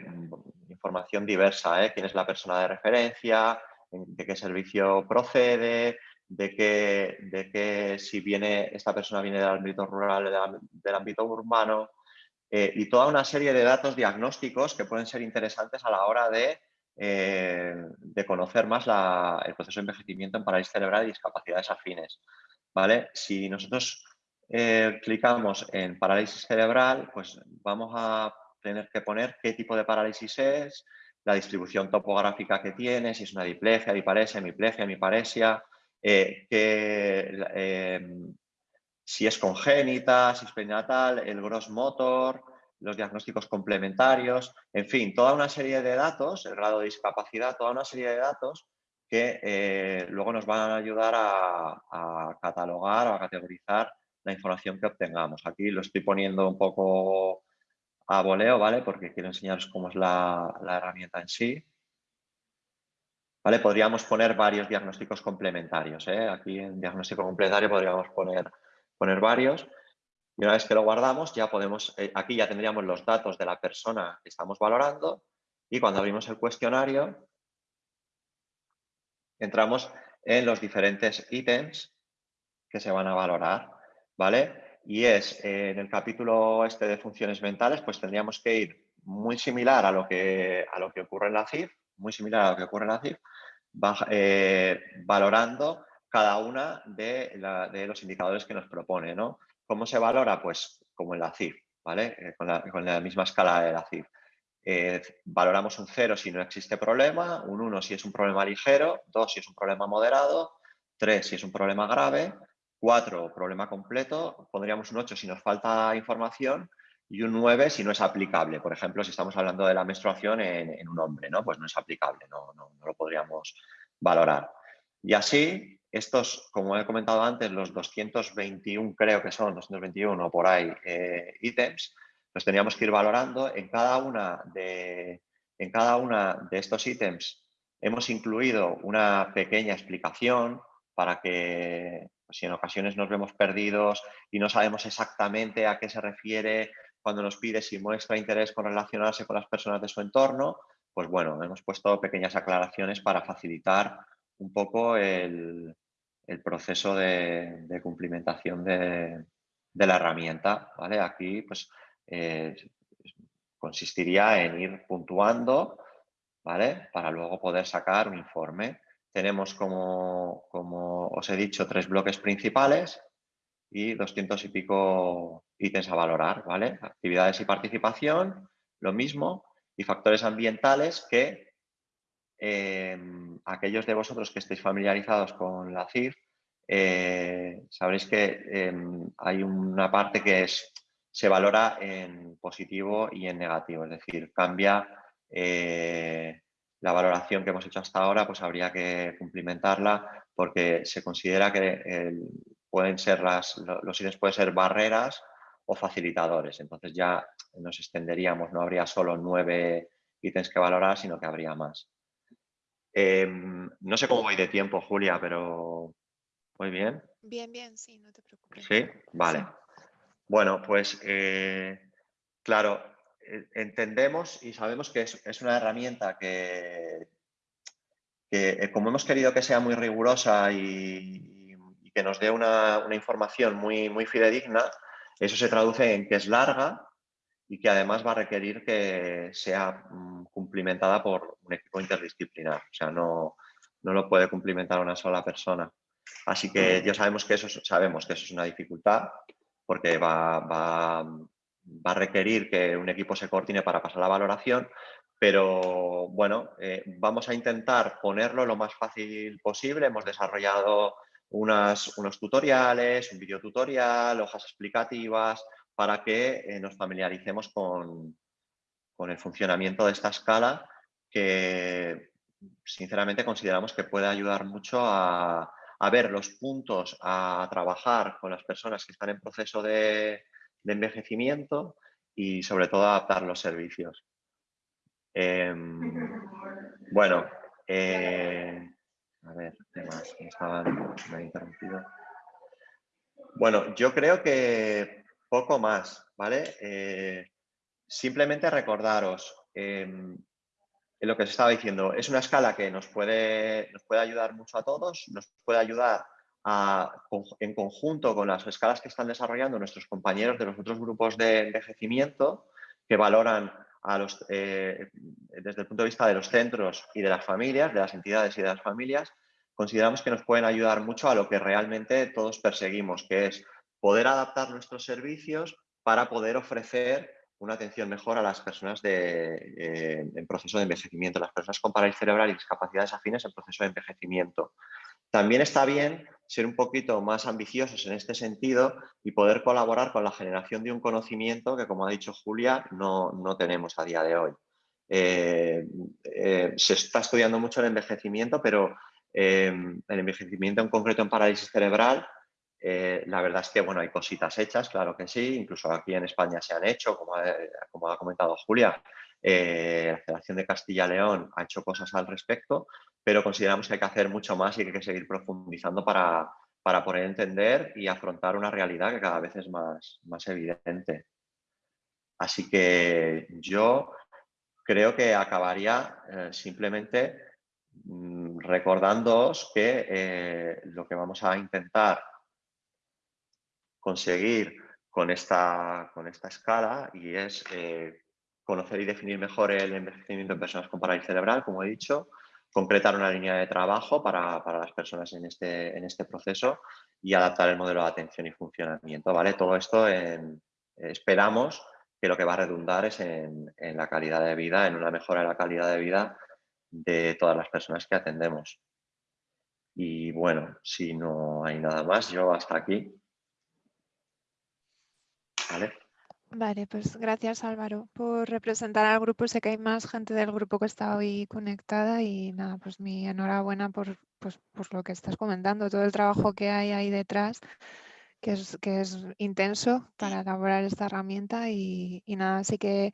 información diversa, ¿eh? Quién es la persona de referencia, de qué servicio procede, de que, de que si viene, esta persona viene del ámbito rural, del, ámbito urbano, eh, y toda una serie de datos diagnósticos que pueden ser interesantes a la hora de, eh, de conocer más el proceso de envejecimiento en parálisis cerebral y discapacidades afines. ¿vale? Si nosotros eh, clicamos en parálisis cerebral, pues vamos a tener que poner qué tipo de parálisis es, la distribución topográfica que tiene, si es una diplegia, diparesia, hemiplegia, hemiparesia, eh, em, si es congénita, si es prenatal, el gross motor, los diagnósticos complementarios, en fin, toda una serie de datos, el grado de discapacidad, toda una serie de datos que eh, luego nos van a ayudar a, catalogar o a categorizar la información que obtengamos. Aquí lo estoy poniendo un poco a voleo, ¿vale? Porque quiero enseñaros cómo es la, herramienta en sí. ¿Vale? Podríamos poner varios diagnósticos complementarios. ¿eh? Aquí en diagnóstico complementario podríamos poner, poner varios. Y una vez que lo guardamos, ya podemos, eh, aquí ya tendríamos los datos de la persona que estamos valorando y cuando abrimos el cuestionario, entramos en los diferentes ítems que se van a valorar, ¿vale? Y es, en el capítulo este de funciones mentales, pues tendríamos que ir muy similar a lo que, a lo que ocurre en la CIF, muy similar a lo que ocurre en la CIF, eh, valorando cada una de, los indicadores que nos propone, ¿no? ¿Cómo se valora? Pues como en la CIF, ¿vale? Eh, con, la, misma escala de la CIF. Eh, valoramos un 0 si no existe problema, un 1 si es un problema ligero, 2 si es un problema moderado, 3 si es un problema grave, 4 problema completo, pondríamos un 8 si nos falta información y un 9 si no es aplicable. Por ejemplo, si estamos hablando de la menstruación en, un hombre, ¿no? pues no es aplicable, no, no, lo podríamos valorar. Y así, estos, como he comentado antes, los 221 creo que son, 221 por ahí eh, ítems, los teníamos que ir valorando. En cada una de, en cada una de estos ítems hemos incluido una pequeña explicación para que pues, si en ocasiones nos vemos perdidos y no sabemos exactamente a qué se refiere cuando nos pide si muestra interés con relacionarse con las personas de su entorno, pues bueno, hemos puesto pequeñas aclaraciones para facilitar un poco el, proceso de, cumplimentación de, la herramienta. ¿vale? Aquí pues eh, consistiría en ir puntuando, ¿vale? Para luego poder sacar un informe. Tenemos, como, os he dicho, tres bloques principales y 200 y pico ítems a valorar, ¿vale? Actividades y participación, lo mismo, y factores ambientales que em, aquellos de vosotros que estéis familiarizados con la CIF, eh, sabréis que em, hay una parte que se valora en positivo y en negativo, es decir, cambia eh, la valoración que hemos hecho hasta ahora, pues habría que cumplimentarla porque se considera que pueden ser las, los ítems pueden ser barreras o facilitadores, entonces ya nos extenderíamos, no habría solo nueve ítems que valorar, sino que habría más. Em, no sé cómo voy de tiempo, Julia, pero muy bien. Bien, bien, sí, no te preocupes. Sí, vale. Bueno, pues eh, claro, eh, entendemos y sabemos que es, una herramienta que, eh, como hemos querido que sea muy rigurosa y, que nos dé una, información muy, muy fidedigna, eso se traduce en que es larga y que además va a requerir que sea mm, cumplimentada por un equipo interdisciplinar. O sea, no, no lo puede cumplimentar una sola persona. Así que ya sabemos que eso, sabemos que eso es una dificultad porque va, a requerir que un equipo se coordine para pasar la valoración, pero bueno, eh, vamos a intentar ponerlo lo más fácil posible. Hemos desarrollado unos tutoriales, un video tutorial, hojas explicativas, para que eh, nos familiaricemos con, con el funcionamiento de esta escala que sinceramente consideramos que puede ayudar mucho a, ver los puntos a trabajar con las personas que están en proceso de, envejecimiento y sobre todo adaptar los servicios. Em, bueno, eh, a ver, ¿qué más? Me, me interrumpido. Bueno, yo creo que poco más, ¿vale? Eh, simplemente recordaros, em, lo que se estaba diciendo, es una escala que nos puede, nos puede ayudar mucho a todos, nos puede ayudar en conjunto con las escalas que están desarrollando nuestros compañeros de los otros grupos de envejecimiento que valoran a los, eh, desde el punto de vista de los centros y de las familias, de las entidades y de las familias, consideramos que nos pueden ayudar mucho a lo que realmente todos perseguimos, que es poder adaptar nuestros servicios para poder ofrecer una atención mejor a las personas eh, en proceso de envejecimiento, las personas con parálisis cerebral y discapacidades afines en proceso de envejecimiento. También está bien ser un poquito más ambiciosos en este sentido y poder colaborar con la generación de un conocimiento que, como ha dicho Julia, no, tenemos a día de hoy. Eh, eh, se está estudiando mucho el envejecimiento, pero el envejecimiento en concreto en parálisis cerebral eh, la verdad es que bueno, hay cositas hechas, claro que sí, incluso aquí en España se han hecho, como, ha comentado Julia, eh, la Federación de Castilla-León ha hecho cosas al respecto, pero consideramos que hay que hacer mucho más y que hay que seguir profundizando para, para poder entender y afrontar una realidad que cada vez es más, más evidente. Así que yo creo que acabaría eh, simplemente mm, recordándoos que lo que vamos a intentar conseguir con esta, con esta escala y es eh, conocer y definir mejor el envejecimiento en personas con parálisis cerebral, como he dicho, concretar una línea de trabajo para, las personas en este, en este proceso y adaptar el modelo de atención y funcionamiento. ¿vale? Todo esto esperamos que lo que va a redundar es en, en, la calidad de vida, en una mejora de la calidad de vida de todas las personas que atendemos. Y bueno, si no hay nada más, yo hasta aquí. ¿Vale? pues gracias Álvaro por representar al grupo. Sé que hay más gente del grupo que está hoy conectada y nada, pues mi enhorabuena por, pues, por lo que estás comentando, todo el trabajo que hay ahí detrás, que es, que es intenso para elaborar esta herramienta y, y nada, así que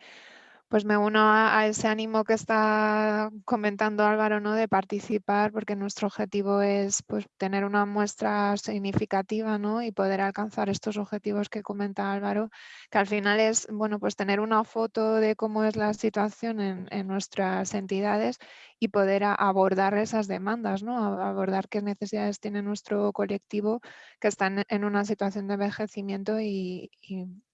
pues me uno a, ese ánimo que está comentando Álvaro, ¿no? De participar, porque nuestro objetivo es pues, tener una muestra significativa, ¿no? Y poder alcanzar estos objetivos que comenta Álvaro, que al final es, bueno, pues tener una foto de cómo es la situación en, nuestras entidades y poder abordar esas demandas, ¿no? Abordar qué necesidades tiene nuestro colectivo que están en una situación de envejecimiento y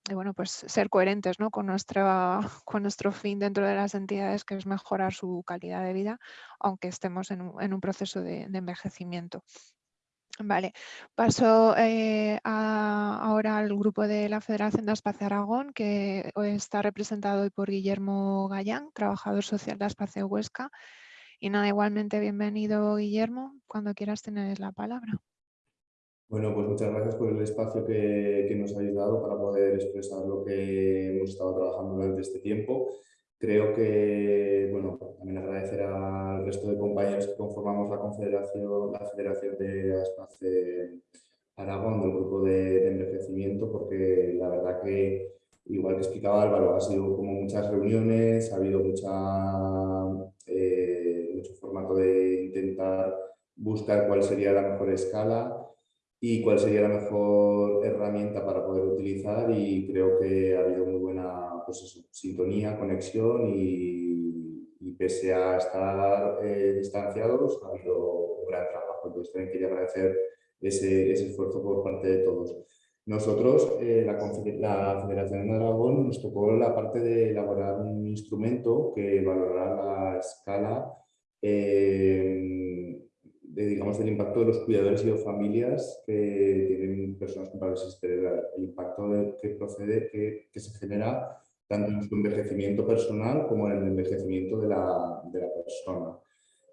bueno, pues ser coherentes ¿no? con, nuestra, con nuestro fin dentro de las entidades, que es mejorar su calidad de vida, aunque estemos en un, proceso de, envejecimiento. Vale, paso eh, ahora al grupo de la Federación de Espacio Aragón, que está representado hoy por Guillermo Gallán, trabajador social de Espacio Huesca. Y nada, igualmente bienvenido Guillermo, cuando quieras tener la palabra. Bueno, pues muchas gracias por el espacio que, nos habéis dado para poder expresar lo que hemos estado trabajando durante este tiempo. Creo que, bueno, también agradecer al resto de compañeros que conformamos la Confederación, la Federación de Aspace Aragón del grupo de, envejecimiento, porque la verdad que, igual que explicaba Álvaro, ha sido como muchas reuniones, ha habido mucha, eh, mucho formato de intentar buscar cuál sería la mejor escala y cuál sería la mejor herramienta para poder utilizar y creo que ha habido muy buena pues sintonía, conexión y, y, pese a estar eh, distanciados ha habido un gran trabajo. Entonces también quería agradecer ese, ese esfuerzo por parte de todos. Nosotros, eh, la, la, Federación de Aragón, nos tocó la parte de elaborar un instrumento que valorará la escala eh, de, digamos, del impacto de los cuidadores y de familias que tienen personas con parálisis cerebral, el impacto que procede, que, que, se genera tanto en su envejecimiento personal como en el envejecimiento de la, de la persona.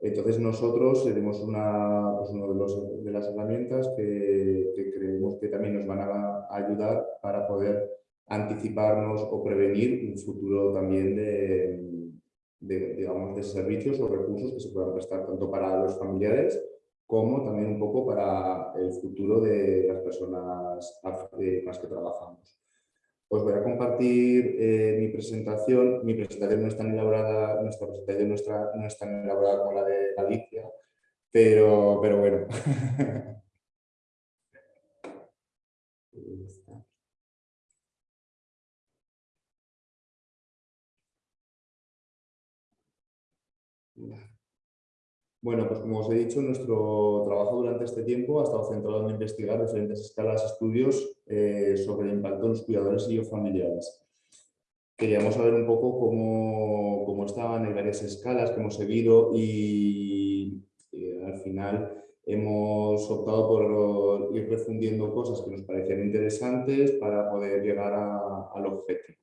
Entonces nosotros tenemos una, pues uno de, los, de, las herramientas que, que, creemos que también nos van a ayudar para poder anticiparnos o prevenir un futuro también de, de, digamos, de servicios o recursos que se puedan prestar tanto para los familiares como también un poco para el futuro de las personas con las que trabajamos. Os voy a compartir eh, mi presentación. Mi presentación no es tan elaborada, nuestra presentación no es tan elaborada como la de Alicia, pero, pero bueno. Bueno, pues como os he dicho, nuestro trabajo durante este tiempo ha estado centrado en investigar diferentes escalas de estudios eh, sobre el impacto de los cuidadores y o familiares. Queríamos saber un poco cómo, cómo estaban en varias escalas que hemos seguido y, al final hemos optado por ir refundiendo cosas que nos parecían interesantes para poder llegar al objetivo.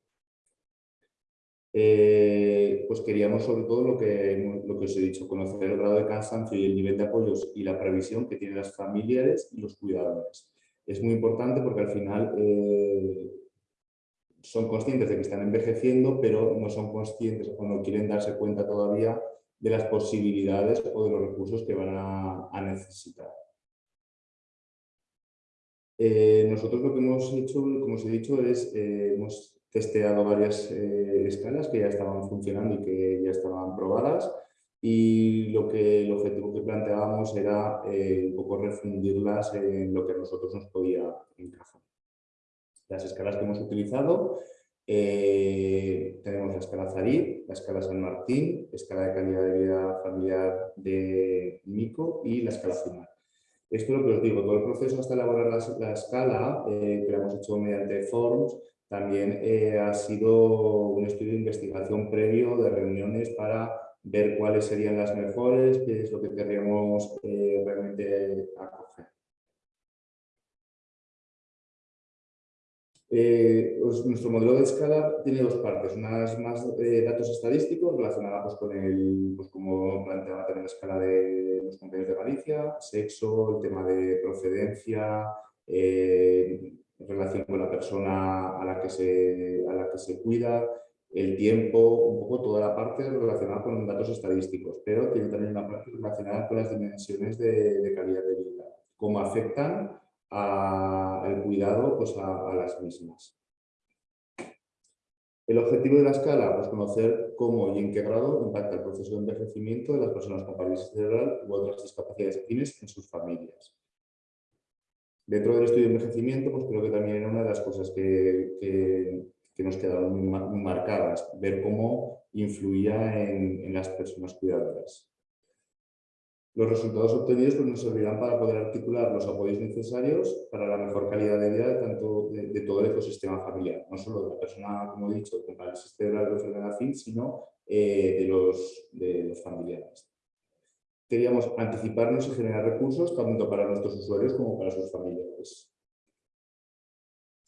Eh, pues queríamos sobre todo lo que, lo que os he dicho, conocer el grado de cansancio y el nivel de apoyos y la previsión que tienen las familiares y los cuidadores. Es muy importante porque al final eh, son conscientes de que están envejeciendo, pero no son conscientes o no quieren darse cuenta todavía de las posibilidades o de los recursos que van a, necesitar. Eh, nosotros lo que hemos hecho, como os he dicho, es hemos testeado varias eh, escalas que ya estaban funcionando y que ya estaban probadas y lo que, el objetivo que planteábamos era eh, un poco refundirlas en lo que a nosotros nos podía encajar. Las escalas que hemos utilizado, eh, tenemos la escala Zarid, la escala San Martín, la escala de calidad de vida familiar de Mico y la escala final. Esto es lo que os digo, todo el proceso hasta elaborar la, la escala, que lo hemos hecho mediante forms, también eh, ha sido un estudio de investigación previo de reuniones para ver cuáles serían las mejores, qué es lo que querríamos eh, realmente acoger. Eh, nuestro modelo de escala tiene dos partes, unas más datos estadísticos relacionados con el, pues como planteaba también la escala de los compañeros de Galicia, sexo, el tema de procedencia, en relación con la persona a la que se, a la que se cuida, el tiempo, un poco toda la parte relacionada con datos estadísticos, pero tiene también una parte relacionada con las dimensiones de, calidad de vida, cómo afectan al cuidado pues a, las mismas. El objetivo de la escala, pues conocer cómo y en qué grado impacta el proceso de envejecimiento de las personas con parálisis cerebral u otras discapacidades afines en sus familias. Dentro del estudio de envejecimiento, pues creo que también era una de las cosas que, nos quedaron muy marcadas, ver cómo influía en, las personas cuidadoras. Los resultados obtenidos pues, nos servirán para poder articular los apoyos necesarios para la mejor calidad de vida de, tanto, de, todo el ecosistema familiar, no solo de la persona, como he dicho, con parálisis cerebral o enfermedad fin, sino eh, de, los, de los familiares queríamos anticiparnos y generar recursos tanto para nuestros usuarios como para sus familiares.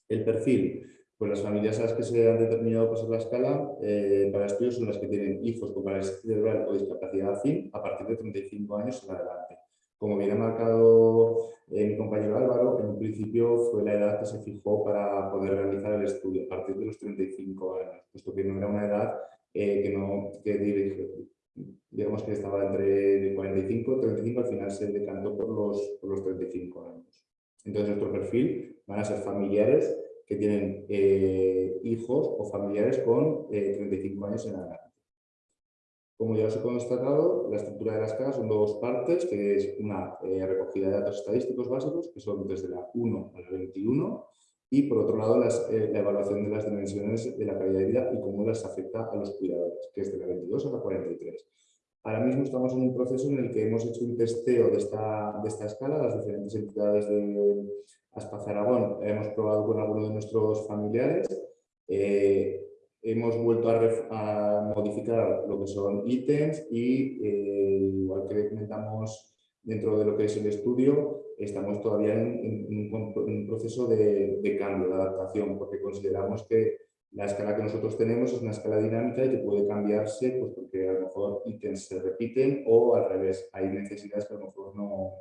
El perfil, pues las familias a las que se han determinado pasar la escala eh, para estudios son las que tienen hijos con parálisis cerebral o discapacidad afín a partir de 35 años en adelante. Como bien ha marcado eh, mi compañero Álvaro, en un principio fue la edad que se fijó para poder realizar el estudio, a partir de los 35 años, puesto que no era una edad eh, que, no, que digamos que estaba entre 45 y 35, al final se decantó por los, por los 35 años. Entonces nuestro perfil van a ser familiares que tienen eh, hijos o familiares con 35 eh, años en adelante. Como ya os he constatado, la estructura de la escala son dos partes, que es una eh, recogida de datos estadísticos básicos, que son desde la 1 a la 21, y por otro lado la evaluación de las dimensiones de la calidad de vida y cómo las afecta a los cuidadores, que es de la 22 a la 43. Ahora mismo estamos en un proceso en el que hemos hecho un testeo de esta, de esta escala, las diferentes entidades de Aspaz Aragón, hemos probado con algunos de nuestros familiares, eh, hemos vuelto a, modificar lo que son ítems y, eh, igual que comentamos dentro de lo que es el estudio, estamos todavía en, un, proceso de, cambio, de adaptación, porque consideramos que la escala que nosotros tenemos es una escala dinámica y que puede cambiarse pues porque a lo mejor ítems se repiten o al revés, hay necesidades que a lo mejor no,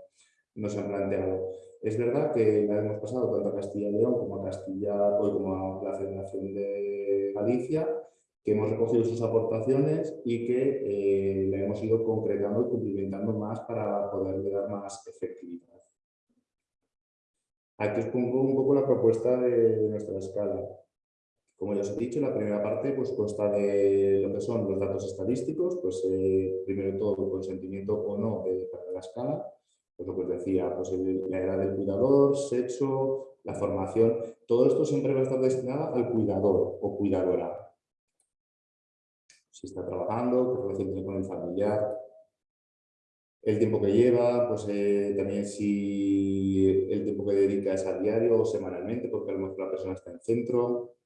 no se han planteado. Es verdad que la hemos pasado tanto a Castilla y León como a Castilla hoy como a la Federación de Galicia, que hemos recogido sus aportaciones y que eh, la hemos ido concretando y cumplimentando más para poderle dar más efectividad. Aquí os pongo un poco la propuesta de nuestra escala. Como ya os he dicho, la primera parte pues, consta de lo que son los datos estadísticos, pues eh, primero de todo el consentimiento o no de, para la escala, pues os decía, pues la edad del cuidador, sexo, la formación, todo esto siempre va a estar destinado al cuidador o cuidadora. Si está trabajando, qué relación tiene con el familiar, el tiempo que lleva, pues eh, también si el tiempo que dedica es a diario o semanalmente, porque a lo mejor la persona está en centro,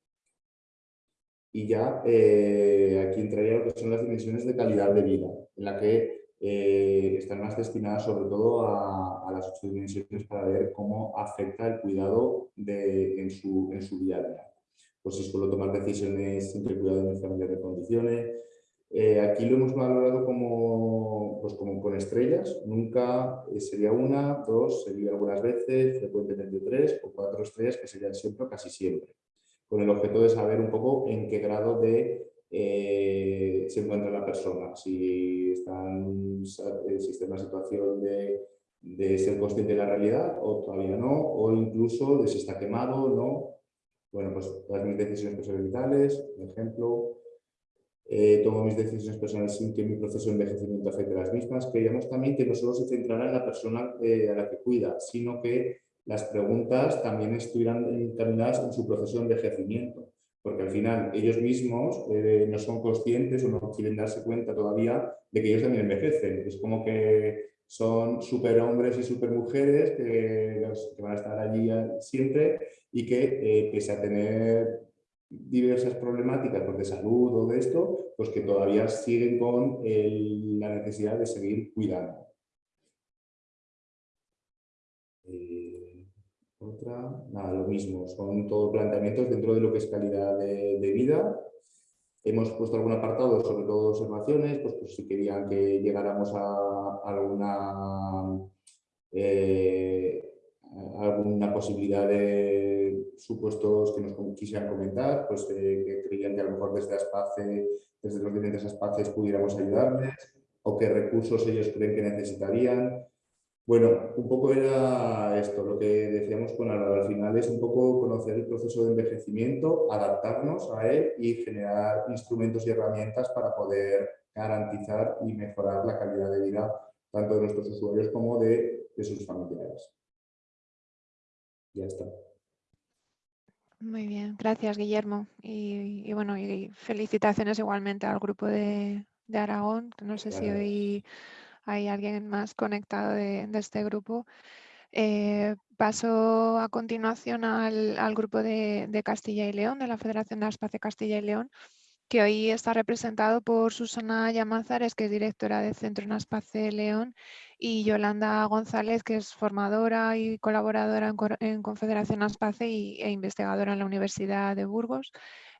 y ya eh, aquí entraría lo que son las dimensiones de calidad de vida, en la que eh, están más destinadas sobre todo a, las ocho dimensiones para ver cómo afecta el cuidado de, en, su, en su día a día. Pues si suelo tomar decisiones entre cuidado de mi familia de condiciones. Eh, aquí lo hemos valorado como, pues como con estrellas, nunca eh, sería una, dos, sería algunas veces, frecuentemente tres o cuatro estrellas que serían siempre o casi siempre, con el objeto de saber un poco en qué grado de eh, se encuentra la persona, si está, en, si una situación de de ser consciente de la realidad o todavía no, o incluso de si está quemado o no. Bueno, pues todas mis decisiones personales vitales, por ejemplo, eh, tomo mis decisiones personales sin que mi proceso de envejecimiento afecte a las mismas. Creíamos también que no solo se centrará en la persona eh, a la que cuida, sino que las preguntas también estuvieran encaminadas en su proceso de envejecimiento, porque al final ellos mismos eh, no son conscientes o no quieren darse cuenta todavía de que ellos también envejecen. Es como que son superhombres y supermujeres que, que van a estar allí siempre y que, eh, pese a tener diversas problemáticas pues, de salud o de esto, pues que todavía siguen con la necesidad de seguir cuidando. Eh, otra, nada, lo mismo, son todos planteamientos dentro de lo que es calidad de vida Hemos puesto algún apartado, sobre todo observaciones, pues, pues si querían que llegáramos a alguna, eh, alguna posibilidad de supuestos que nos quisieran comentar, pues eh, que creían que a lo mejor desde Aspace, desde los diferentes Aspaces pudiéramos ayudarles, o qué recursos ellos creen que necesitarían. Bueno, un poco era esto, lo que decíamos con Álvaro, al final es un poco conocer el proceso de envejecimiento, adaptarnos a él y generar instrumentos y herramientas para poder garantizar y mejorar la calidad de vida tanto de nuestros usuarios como de, sus familiares. Ya está. Muy bien, gracias Guillermo. Y, bueno, y felicitaciones igualmente al grupo de, Aragón, no sé si hoy hay alguien más conectado de, este grupo. Eh, paso a continuación al, grupo de, Castilla y León, de la Federación de Aspace Castilla y León, que hoy está representado por Susana Llamazares, que es directora del Centro Naspace León, y Yolanda González, que es formadora y colaboradora en, Confederación Aspace y, e investigadora en la Universidad de Burgos.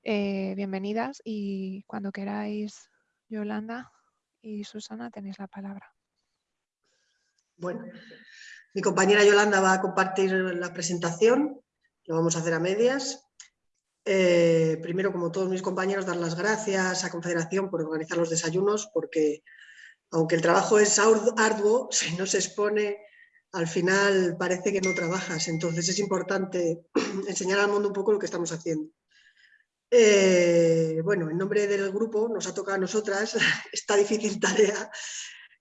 Eh, bienvenidas y cuando queráis, Yolanda y Susana, tenéis la palabra. Bueno, mi compañera Yolanda va a compartir la presentación, lo vamos a hacer a medias. Eh, primero, como todos mis compañeros, dar las gracias a Confederación por organizar los desayunos, porque aunque el trabajo es arduo, si no se expone, al final parece que no trabajas. Entonces es importante enseñar al mundo un poco lo que estamos haciendo. Eh, bueno, en nombre del grupo nos ha tocado a nosotras esta difícil tarea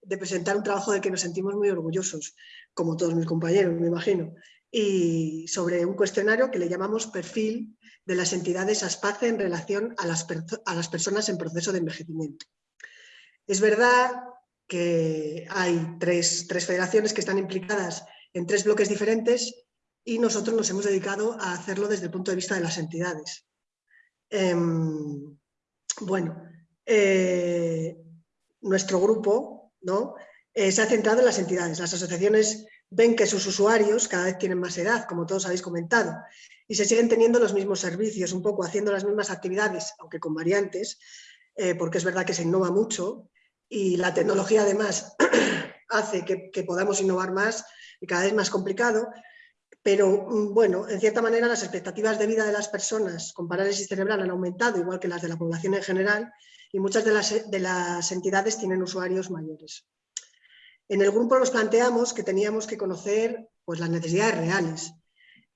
de presentar un trabajo del que nos sentimos muy orgullosos, como todos mis compañeros, me imagino, y sobre un cuestionario que le llamamos perfil de las entidades ASPACE en relación a las, a las personas en proceso de envejecimiento. Es verdad que hay tres, tres federaciones que están implicadas en tres bloques diferentes y nosotros nos hemos dedicado a hacerlo desde el punto de vista de las entidades. Em, bueno, eh, nuestro grupo ¿no? Eh, se ha centrado en las entidades. Las asociaciones ven que sus usuarios cada vez tienen más edad, como todos habéis comentado, y se siguen teniendo los mismos servicios, un poco haciendo las mismas actividades, aunque con variantes, eh, porque es verdad que se innova mucho y la tecnología además hace que, que, podamos innovar más y cada vez más complicado, pero mm, bueno, en cierta manera las expectativas de vida de las personas con parálisis cerebral han aumentado, igual que las de la población en general, y muchas de las, de las entidades tienen usuarios mayores. En el grupo nos planteamos que teníamos que conocer pues, las necesidades reales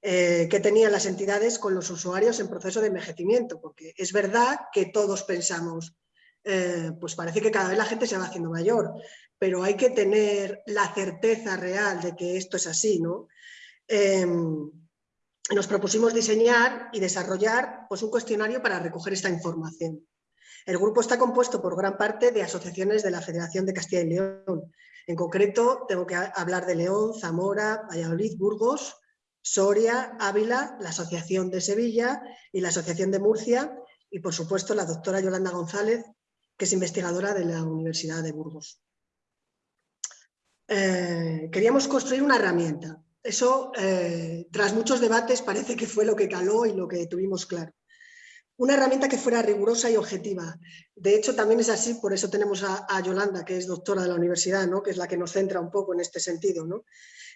eh, que tenían las entidades con los usuarios en proceso de envejecimiento, porque es verdad que todos pensamos, eh, pues parece que cada vez la gente se va haciendo mayor, pero hay que tener la certeza real de que esto es así, ¿no? Em, nos propusimos diseñar y desarrollar pues, un cuestionario para recoger esta información. El grupo está compuesto por gran parte de asociaciones de la Federación de Castilla y León. En concreto, tengo que hablar de León, Zamora, Valladolid, Burgos, Soria, Ávila, la Asociación de Sevilla y la Asociación de Murcia y, por supuesto, la doctora Yolanda González, que es investigadora de la Universidad de Burgos. Eh, queríamos construir una herramienta. Eso, eh, tras muchos debates, parece que fue lo que caló y lo que tuvimos claro. Una herramienta que fuera rigurosa y objetiva. De hecho, también es así, por eso tenemos a, Yolanda, que es doctora de la universidad, ¿no? que es la que nos centra un poco en este sentido, ¿no?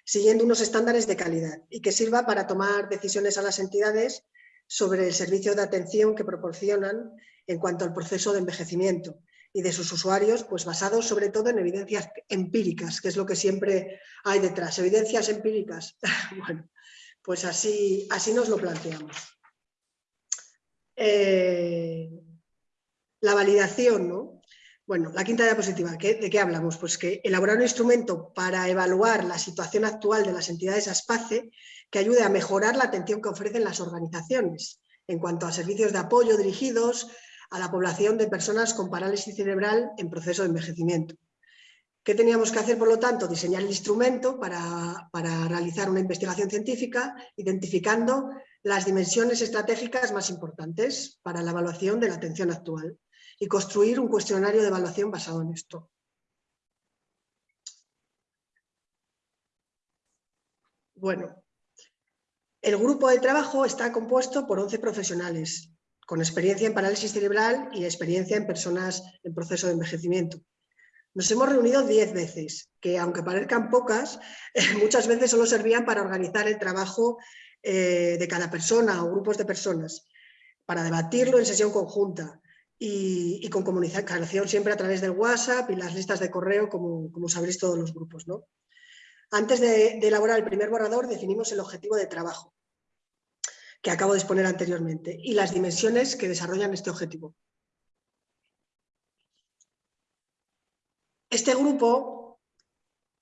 siguiendo unos estándares de calidad y que sirva para tomar decisiones a las entidades sobre el servicio de atención que proporcionan en cuanto al proceso de envejecimiento y de sus usuarios, pues basados sobre todo en evidencias empíricas, que es lo que siempre hay detrás. Evidencias empíricas. bueno, pues así, así nos lo planteamos. Eh, la validación, ¿no? Bueno, la quinta diapositiva, ¿de qué hablamos? Pues que elaborar un instrumento para evaluar la situación actual de las entidades ASPACE que ayude a mejorar la atención que ofrecen las organizaciones en cuanto a servicios de apoyo dirigidos a la población de personas con parálisis cerebral en proceso de envejecimiento. ¿Qué teníamos que hacer, por lo tanto? Diseñar el instrumento para, para realizar una investigación científica identificando las dimensiones estratégicas más importantes para la evaluación de la atención actual y construir un cuestionario de evaluación basado en esto. Bueno, el grupo de trabajo está compuesto por 11 profesionales, con experiencia en parálisis cerebral y experiencia en personas en proceso de envejecimiento. Nos hemos reunido 10 veces, que aunque parezcan pocas, muchas veces solo servían para organizar el trabajo eh, de cada persona o grupos de personas, para debatirlo en sesión conjunta y, con comunicación siempre a través del WhatsApp y las listas de correo, como, como sabréis todos los grupos. ¿no? Antes de, elaborar el primer borrador definimos el objetivo de trabajo, que acabo de exponer anteriormente, y las dimensiones que desarrollan este objetivo. Este grupo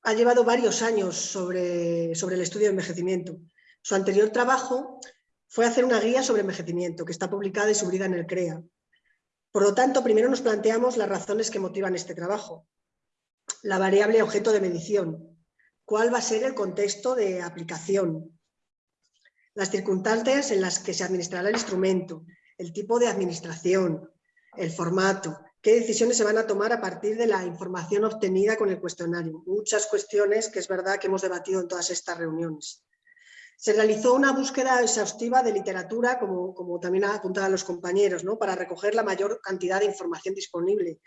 ha llevado varios años sobre, sobre el estudio de envejecimiento su anterior trabajo fue hacer una guía sobre envejecimiento, que está publicada y subida en el CREA. Por lo tanto, primero nos planteamos las razones que motivan este trabajo. La variable objeto de medición. ¿Cuál va a ser el contexto de aplicación? Las circunstancias en las que se administrará el instrumento, el tipo de administración, el formato, qué decisiones se van a tomar a partir de la información obtenida con el cuestionario. Muchas cuestiones que es verdad que hemos debatido en todas estas reuniones. Se realizó una búsqueda exhaustiva de literatura, como, como también apuntado los compañeros, ¿no? para recoger la mayor cantidad de información disponible,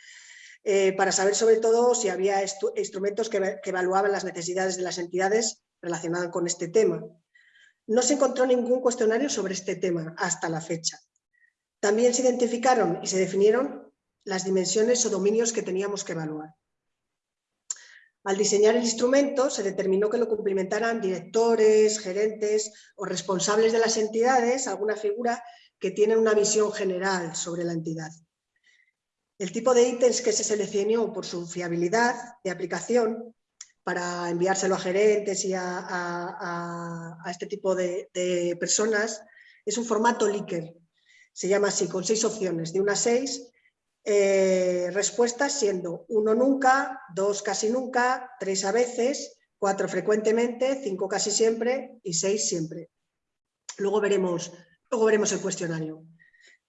eh, para saber sobre todo si había instrumentos que, que evaluaban las necesidades de las entidades relacionadas con este tema. No se encontró ningún cuestionario sobre este tema hasta la fecha. También se identificaron y se definieron las dimensiones o dominios que teníamos que evaluar. Al diseñar el instrumento se determinó que lo cumplimentaran directores, gerentes o responsables de las entidades, alguna figura que tiene una visión general sobre la entidad. El tipo de ítems que se seleccionó por su fiabilidad de aplicación para enviárselo a gerentes y a, este tipo de, de, personas es un formato Likert. Se llama así, con seis opciones, de una a seis, eh, respuestas siendo uno nunca, dos casi nunca, tres a veces, cuatro frecuentemente, cinco casi siempre y seis siempre. Luego veremos, luego veremos el cuestionario.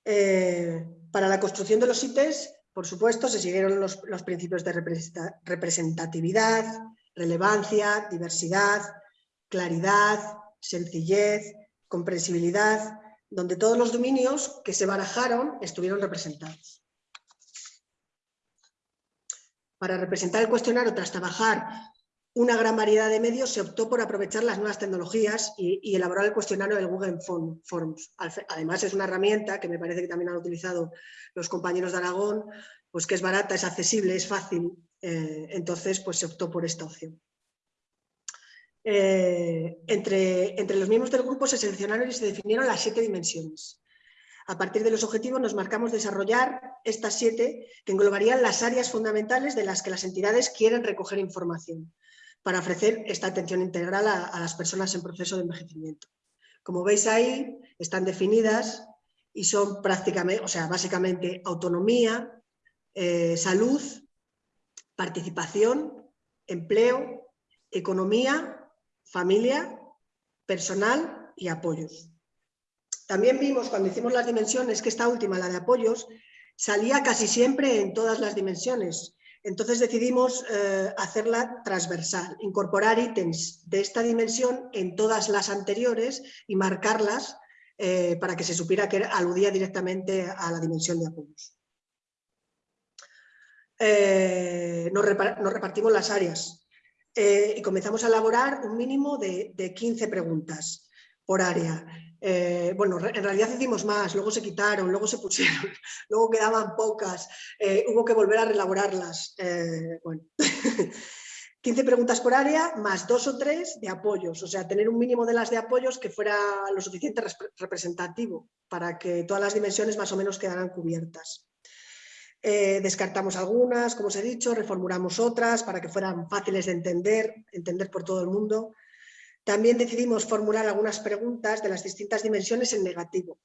Eh, para la construcción de los ítems, por supuesto, se siguieron los, los principios de representatividad, relevancia, diversidad, claridad, sencillez, comprensibilidad, donde todos los dominios que se barajaron estuvieron representados. Para representar el cuestionario tras trabajar una gran variedad de medios, se optó por aprovechar las nuevas tecnologías y, elaborar el cuestionario del Google Forms. Además, es una herramienta que me parece que también han utilizado los compañeros de Aragón, pues que es barata, es accesible, es fácil, eh, entonces pues se optó por esta opción. Eh, entre, entre los miembros del grupo se seleccionaron y se definieron las siete dimensiones. A partir de los objetivos nos marcamos desarrollar estas siete que englobarían las áreas fundamentales de las que las entidades quieren recoger información para ofrecer esta atención integral a, las personas en proceso de envejecimiento. Como veis ahí, están definidas y son prácticamente, o sea, básicamente autonomía, eh, salud, participación, empleo, economía, familia, personal y apoyos. También vimos cuando hicimos las dimensiones que esta última, la de apoyos, salía casi siempre en todas las dimensiones. Entonces decidimos eh, hacerla transversal, incorporar ítems de esta dimensión en todas las anteriores y marcarlas eh, para que se supiera que aludía directamente a la dimensión de apoyos. Eh, nos, repartimos las áreas y comenzamos a elaborar un mínimo de, 15 preguntas por área. Bueno, en realidad hicimos más, luego se quitaron, luego se pusieron, luego quedaban pocas, hubo que volver a reelaborarlas. bueno. 15 preguntas por área más dos o tres de apoyos, o sea, tener un mínimo de las de apoyos que fuera lo suficiente representativo para que todas las dimensiones más o menos quedaran cubiertas. Eh, descartamos algunas, como os he dicho, reformulamos otras para que fueran fáciles de entender, entender por todo el mundo. También decidimos formular algunas preguntas de las distintas dimensiones en negativo,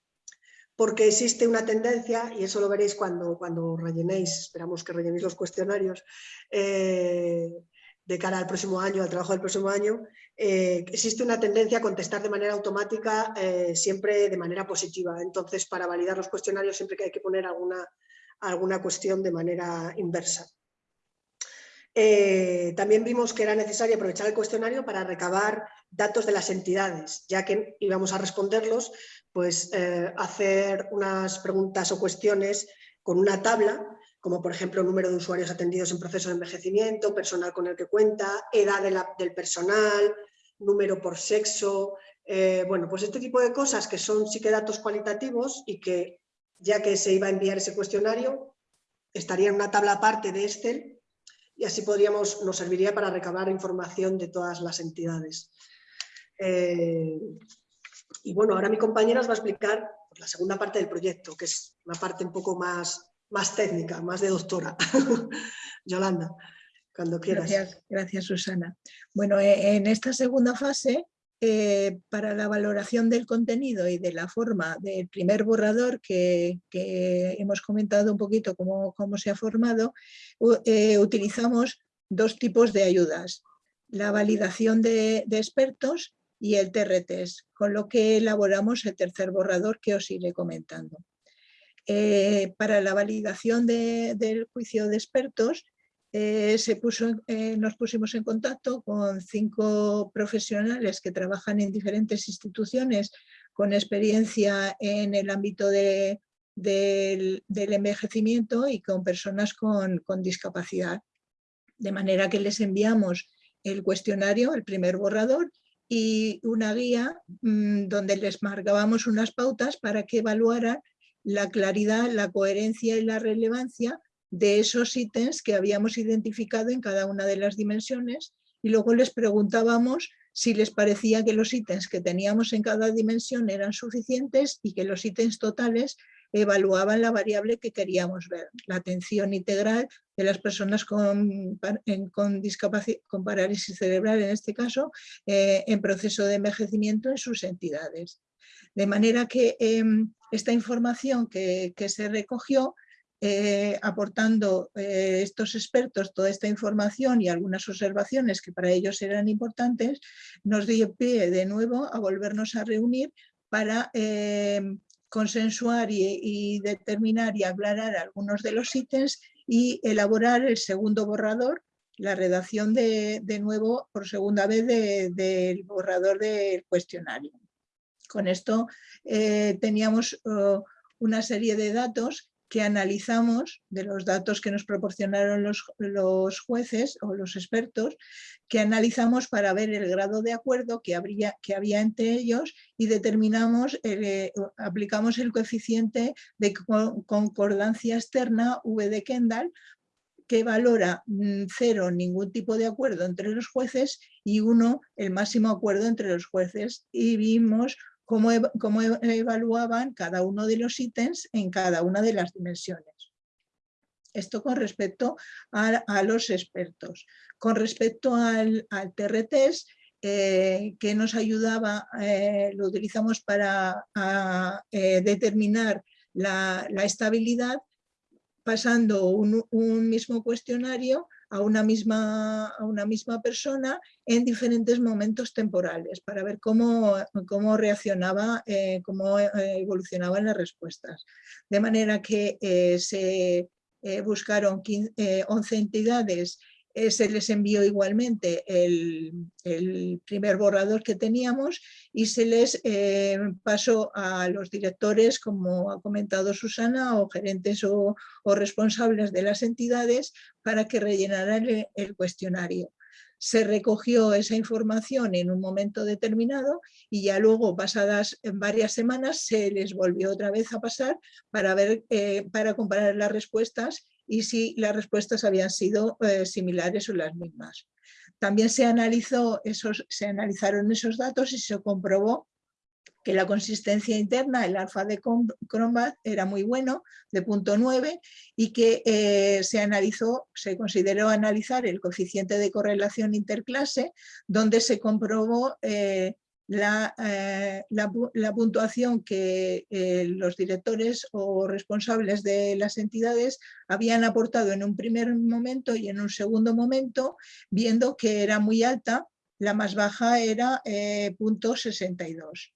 porque existe una tendencia, y eso lo veréis cuando, cuando rellenéis, esperamos que rellenéis los cuestionarios, eh, de cara al próximo año, al trabajo del próximo año, eh, existe una tendencia a contestar de manera automática eh, siempre de manera positiva. Entonces, para validar los cuestionarios siempre que hay que poner alguna, alguna cuestión de manera inversa. Eh, también vimos que era necesario aprovechar el cuestionario para recabar datos de las entidades, ya que íbamos a responderlos, pues hacer unas preguntas o cuestiones con una tabla como por ejemplo número de usuarios atendidos en proceso de envejecimiento, personal con el que cuenta, edad del personal, número por sexo, eh, bueno, pues este tipo de cosas que son sí que datos cualitativos y que ya que se iba a enviar ese cuestionario, estaría en una tabla aparte de Excel y así podríamos, nos serviría para recabar información de todas las entidades. Eh, y bueno, ahora mi compañera os va a explicar la segunda parte del proyecto, que es una parte un poco más más técnica, más de doctora. Yolanda, cuando quieras. Gracias, Susana. Bueno, e, en esta segunda fase, eh, para la valoración del contenido y de la forma del primer borrador que, hemos comentado un poquito cómo, se ha formado, eh, utilizamos dos tipos de ayudas, la validación de, expertos y el TRTs, con lo que elaboramos el tercer borrador que os iré comentando. Eh, para la validación del juicio de expertos eh, se puso, eh, nos pusimos en contacto con cinco profesionales que trabajan en diferentes instituciones con experiencia en el ámbito del, envejecimiento y con personas con, discapacidad. De manera que les enviamos el cuestionario, el primer borrador, y una guía mm, donde les marcábamos unas pautas para que evaluaran la claridad, la coherencia y la relevancia de esos ítems que habíamos identificado en cada una de las dimensiones y luego les preguntábamos si les parecía que los ítems que teníamos en cada dimensión eran suficientes y que los ítems totales evaluaban la variable que queríamos ver, la atención integral de las personas con, con con parálisis cerebral en este caso, eh, en proceso de envejecimiento en sus entidades. De manera que em, esta información que, se recogió, eh, aportando eh, estos expertos toda esta información y algunas observaciones que para ellos eran importantes, nos dio pie de nuevo a volvernos a reunir para em, consensuar y, determinar y aclarar algunos de los ítems y elaborar el segundo borrador, la redacción de, nuevo por segunda vez del borrador del cuestionario. Con esto eh, teníamos oh, una serie de datos que analizamos de los datos que nos proporcionaron los, jueces o los expertos, que analizamos para ver el grado de acuerdo que, habría, que había entre ellos y determinamos, eh, aplicamos el coeficiente de concordancia externa V de Kendall que valora mm, cero ningún tipo de acuerdo entre los jueces y uno el máximo acuerdo entre los jueces. Y vimos cómo, evaluaban cada uno de los ítems en cada una de las dimensiones. Esto con respecto a, los expertos. Con respecto al, al TRTs, eh, que nos ayudaba, eh, lo utilizamos para eh, determinar la, estabilidad, pasando un mismo cuestionario a una misma, a una misma persona en diferentes momentos temporales para ver cómo, cómo reaccionaba, eh, cómo eh, evolucionaban las respuestas. De manera que eh, se buscaron 11 entidades eh, se les envió igualmente el, primer borrador que teníamos y se les eh, pasó a los directores, como ha comentado Susana, o gerentes o, responsables de las entidades para que rellenaran el cuestionario. Se recogió esa información en un momento determinado y ya luego, pasadas varias semanas, se les volvió otra vez a pasar para, ver, eh, para comparar las respuestas y si las respuestas habían sido eh, similares o las mismas. También se, analizó esos, se analizaron esos datos y se comprobó que la consistencia interna, el alfa de Cronbach era muy bueno, de punto 9, y que eh, se analizó, se consideró analizar el coeficiente de correlación interclase, donde se comprobó eh, eh, la, puntuación que los directores o responsables de las entidades habían aportado en un primer momento y en un segundo momento, viendo que era muy alta, la más baja era punto 62.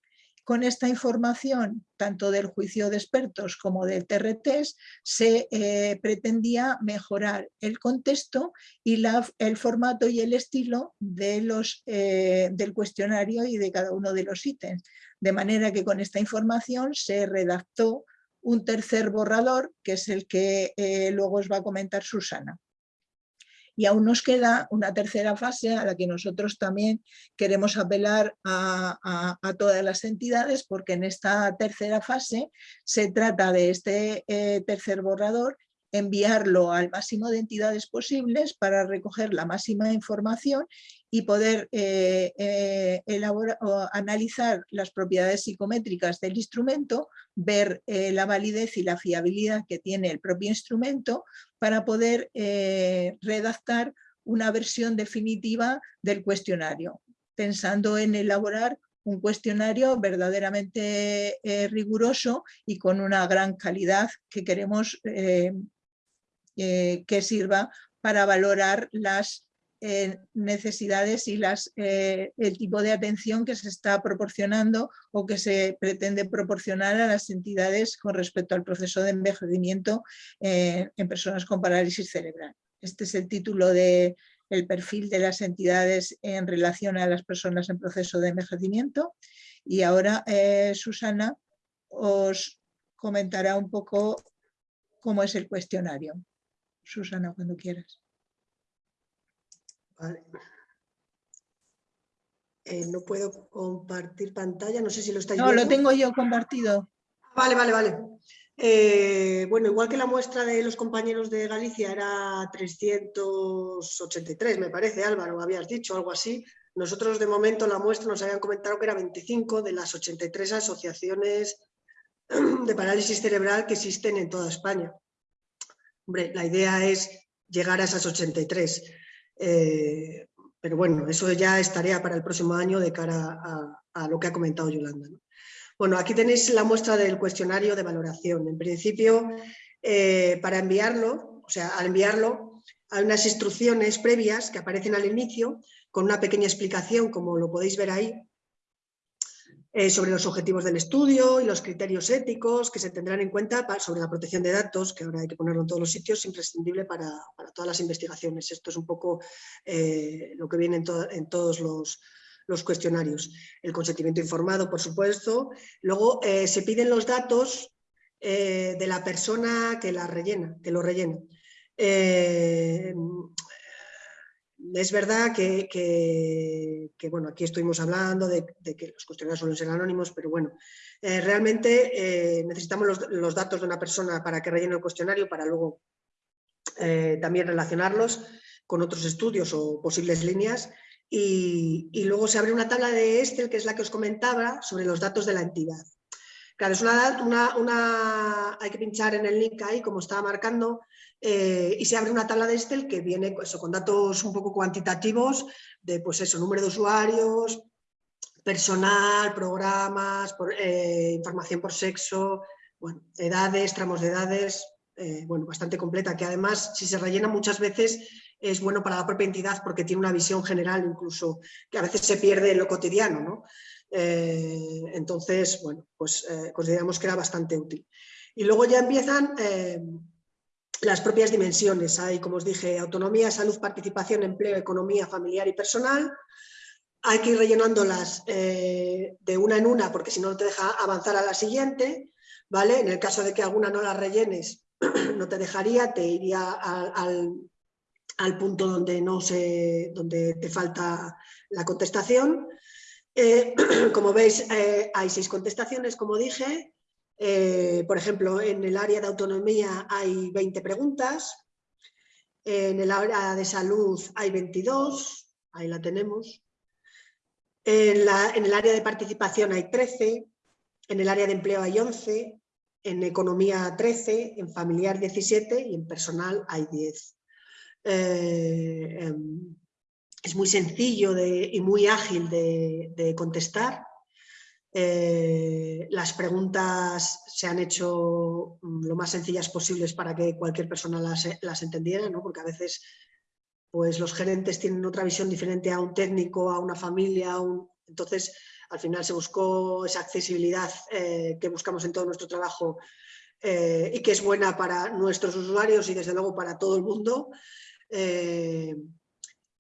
Con esta información, tanto del juicio de expertos como del TRTs, se eh, pretendía mejorar el contexto y el formato y el estilo de los, eh, del cuestionario y de cada uno de los ítems. De manera que con esta información se redactó un tercer borrador, que es el que eh, luego os va a comentar Susana. Y aún nos queda una tercera fase a la que nosotros también queremos apelar a, todas las entidades porque en esta tercera fase se trata de este eh, tercer borrador enviarlo al máximo de entidades posibles para recoger la máxima información y poder eh, eh, elaborar, o analizar las propiedades psicométricas del instrumento, ver eh, la validez y la fiabilidad que tiene el propio instrumento para poder redactar una versión definitiva del cuestionario, pensando en elaborar un cuestionario verdaderamente riguroso y con una gran calidad que queremos que sirva para valorar las eh, necesidades y las, eh, el tipo de atención que se está proporcionando o que se pretende proporcionar a las entidades con respecto al proceso de envejecimiento eh, en personas con parálisis cerebral. Este es el título del el perfil de las entidades en relación a las personas en proceso de envejecimiento y ahora Susana os comentará un poco cómo es el cuestionario. Susana, cuando quieras. Eh, no puedo compartir pantalla, no sé si lo estáis viendo. No, lo tengo yo compartido. Vale, vale, vale. Eh, bueno, igual que la muestra de los compañeros de Galicia era 383, me parece, Álvaro, habías dicho, algo así. Nosotros de momento la muestra nos habían comentado que era 25 de las 83 asociaciones de parálisis cerebral que existen en toda España. La idea es llegar a esas 83. Eh, pero bueno, eso ya es tarea para el próximo año de cara a, lo que ha comentado Yolanda. Bueno, aquí tenéis la muestra del cuestionario de valoración. En principio, eh, para enviarlo, o sea, al enviarlo, hay unas instrucciones previas que aparecen al inicio con una pequeña explicación, como lo podéis ver ahí, eh, sobre los objetivos del estudio y los criterios éticos que se tendrán en cuenta sobre la protección de datos, que ahora hay que ponerlo en todos los sitios, imprescindible para, todas las investigaciones. Esto es un poco eh, lo que viene en, todos los, cuestionarios. El consentimiento informado, por supuesto. Luego eh, se piden los datos de la persona que la rellena, que lo rellena es verdad que, bueno, aquí estuvimos hablando de, que los cuestionarios suelen ser anónimos, pero bueno, eh, realmente eh, necesitamos los, datos de una persona para que rellene el cuestionario para luego eh, también relacionarlos con otros estudios o posibles líneas y, luego se abre una tabla de Excel que es la que os comentaba sobre los datos de la entidad. Claro, es una, una, hay que pinchar en el link ahí, como estaba marcando, eh, y se abre una tabla de Excel que viene pues, con datos un poco cuantitativos de pues eso, número de usuarios, personal, programas, eh, información por sexo, bueno, edades, tramos de edades, eh, bueno, bastante completa, que además si se rellena muchas veces es bueno para la propia entidad porque tiene una visión general incluso que a veces se pierde en lo cotidiano, ¿no? entonces, bueno, pues consideramos que era bastante útil. Y luego ya empiezan las propias dimensiones. Hay, como os dije, autonomía, salud, participación, empleo, economía familiar y personal. Hay que ir rellenándolas eh, de una en una porque si no te deja avanzar a la siguiente. ¿vale? En el caso de que alguna no la rellenes, no te dejaría, te iría al, punto donde, no se, donde te falta la contestación. Eh, como veis, eh, hay seis contestaciones, como dije. Eh, por ejemplo, en el área de autonomía hay 20 preguntas. En el área de salud hay 22, ahí la tenemos. En, el área de participación hay 13, en el área de empleo hay 11, en economía 13, en familiar 17 y en personal hay 10. Eh, em, es muy sencillo y muy ágil de, contestar. Eh, las preguntas se han hecho mm, lo más sencillas posibles para que cualquier persona las, entendiera, ¿no? porque a veces pues, los gerentes tienen otra visión diferente a un técnico, a una familia, entonces al final se buscó esa accesibilidad eh, que buscamos en todo nuestro trabajo eh, y que es buena para nuestros usuarios y desde luego para todo el mundo. Eh,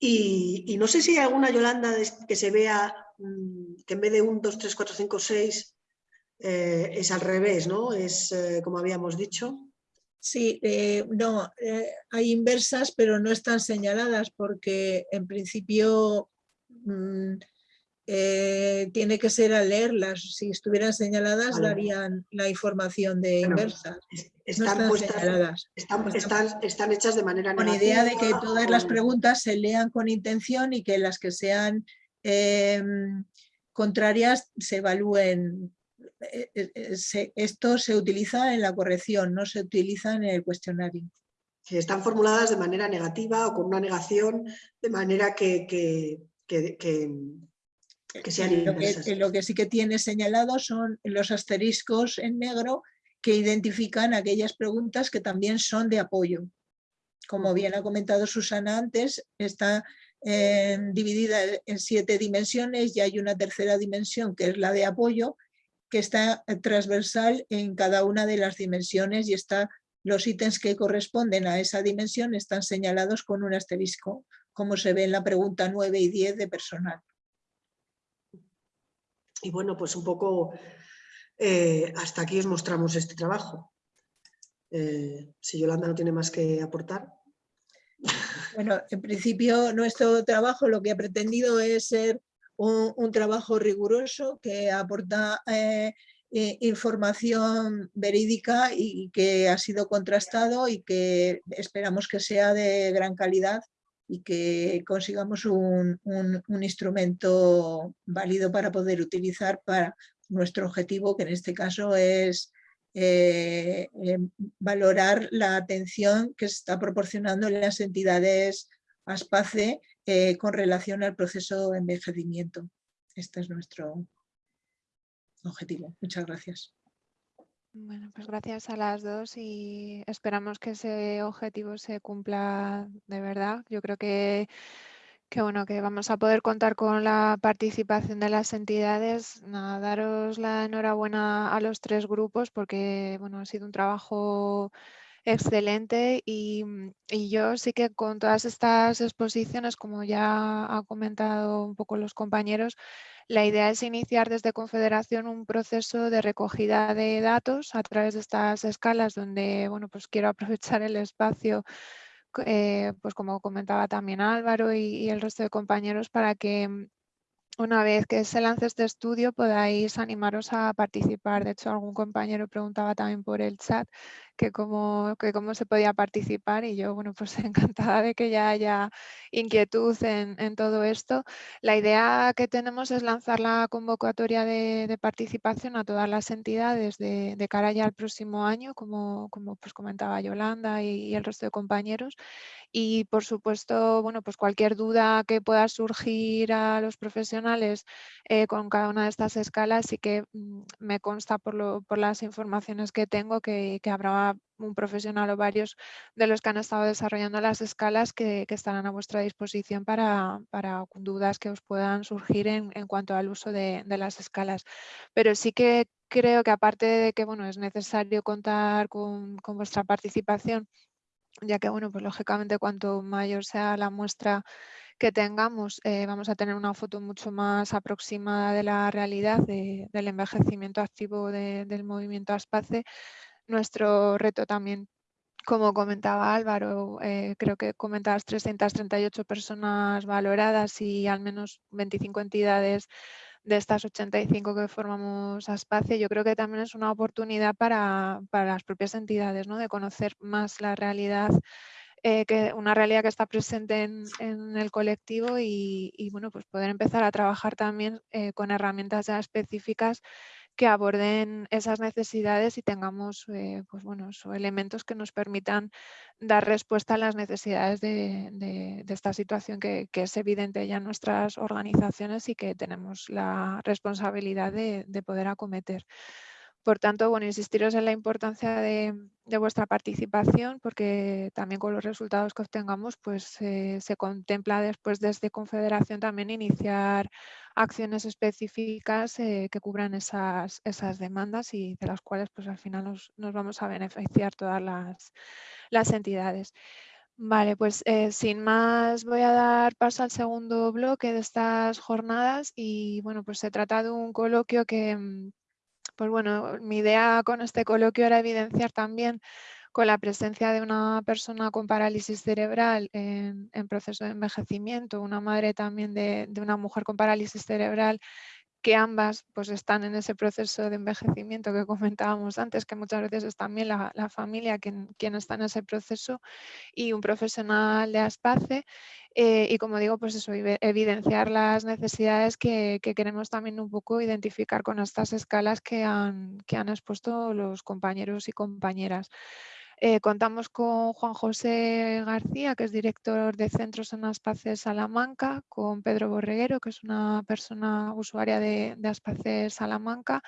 y, no sé si hay alguna Yolanda que se vea que en vez de un, 2, 3, 4, 5, 6 es al revés, ¿no? Es como habíamos dicho. Sí, no, hay inversas, pero no están señaladas porque en principio mm, eh, tiene que ser al leerlas. Si estuvieran señaladas, darían la información de inversa. Están, están, hechas de manera Con idea de que todas las preguntas se lean con intención y que las que sean em, contrarias se evalúen. Eh, eh, esto se utiliza en la corrección, no se utiliza en el cuestionario. están formuladas de manera negativa o con una negación, de manera que, que lo, que, sí que tiene señalado son los asteriscos en negro que identifican aquellas preguntas que también son de apoyo. Como bien ha comentado Susana antes, está eh, dividida en siete dimensiones y hay una tercera dimensión que es la de apoyo, que está transversal en cada una de las dimensiones y está, los ítems que corresponden a esa dimensión están señalados con un asterisco, como se ve en la pregunta 9 y 10 de personal. Y bueno, pues un poco eh, hasta aquí os mostramos este trabajo. Eh, si Yolanda no tiene más que aportar. Bueno, en principio nuestro trabajo lo que ha pretendido es ser un, trabajo riguroso que aporta eh, información verídica y que ha sido contrastado y que esperamos que sea de gran calidad y que consigamos un, instrumento válido para poder utilizar para nuestro objetivo, que en este caso es eh, eh, valorar la atención que se está proporcionando las entidades ASPACE eh, con relación al proceso de envejecimiento. Este es nuestro objetivo. Muchas gracias. Bueno, pues gracias a las dos y esperamos que ese objetivo se cumpla de verdad. Yo creo que, que, bueno, que vamos a poder contar con la participación de las entidades. daros la enhorabuena a los tres grupos porque bueno, ha sido un trabajo excelente y, y, yo sí que con todas estas exposiciones, como ya ha comentado un poco los compañeros, la idea es iniciar desde Confederación un proceso de recogida de datos a través de estas escalas donde bueno, pues quiero aprovechar el espacio eh, pues como comentaba también Álvaro y, el resto de compañeros para que mm, una vez que se lance este estudio podáis animaros a participar. De hecho, algún compañero preguntaba también por el chat que cómo, se podía participar y yo, bueno, pues encantada de que ya haya inquietud en, todo esto. La idea que tenemos es lanzar la convocatoria de, participación a todas las entidades de, cara ya al próximo año, como, como pues comentaba Yolanda y, el resto de compañeros. Y por supuesto, bueno, pues cualquier duda que pueda surgir a los profesionales eh, con cada una de estas escalas, sí que mm, me consta por, lo, por las informaciones que tengo que, habrá un profesional o varios de los que han estado desarrollando las escalas que, estarán a vuestra disposición para, dudas que os puedan surgir en, cuanto al uso de, las escalas. Pero sí que creo que aparte de que bueno, es necesario contar con, vuestra participación ya que, bueno, pues lógicamente cuanto mayor sea la muestra que tengamos, eh, vamos a tener una foto mucho más aproximada de la realidad del envejecimiento activo del movimiento ASPACE. Nuestro reto también, como comentaba Álvaro, eh, creo que comentabas 338 personas valoradas y al menos 25 entidades de estas 85 que formamos ASPACE, yo creo que también es una oportunidad para, las propias entidades, ¿no? de conocer más la realidad, eh, que, una realidad que está presente en, el colectivo y, bueno, pues poder empezar a trabajar también eh, con herramientas ya específicas que aborden esas necesidades y tengamos eh, pues bueno, elementos que nos permitan dar respuesta a las necesidades de, esta situación que, es evidente ya en nuestras organizaciones y que tenemos la responsabilidad de, poder acometer. Por tanto, bueno, insistiros en la importancia de, vuestra participación porque también con los resultados que obtengamos pues eh, se contempla después desde Confederación también iniciar acciones específicas eh, que cubran esas, demandas y de las cuales pues al final nos, vamos a beneficiar todas las, las entidades. Vale, pues eh, sin más voy a dar paso al segundo bloque de estas jornadas y bueno, pues se trata de un coloquio que, mm, pues bueno, mi idea con este coloquio era evidenciar también con la presencia de una persona con parálisis cerebral en, proceso de envejecimiento, una madre también de, una mujer con parálisis cerebral, que ambas pues, están en ese proceso de envejecimiento que comentábamos antes, que muchas veces es también la, familia quien, quien, está en ese proceso y un profesional de ASPACE. Eh, y como digo, pues eso, evidenciar las necesidades que, que, queremos también un poco identificar con estas escalas que han, que han expuesto los compañeros y compañeras. Eh, contamos con Juan José García, que es director de Centros en Aspace Salamanca, con Pedro Borreguero, que es una persona usuaria de, de Salamanca,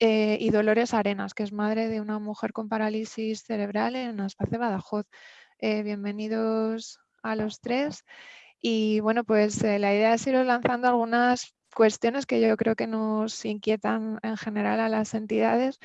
eh, y Dolores Arenas, que es madre de una mujer con parálisis cerebral en Aspace Badajoz. Eh, bienvenidos a los tres. Y bueno, pues la idea es ir lanzando algunas cuestiones que yo creo que nos inquietan en general a las entidades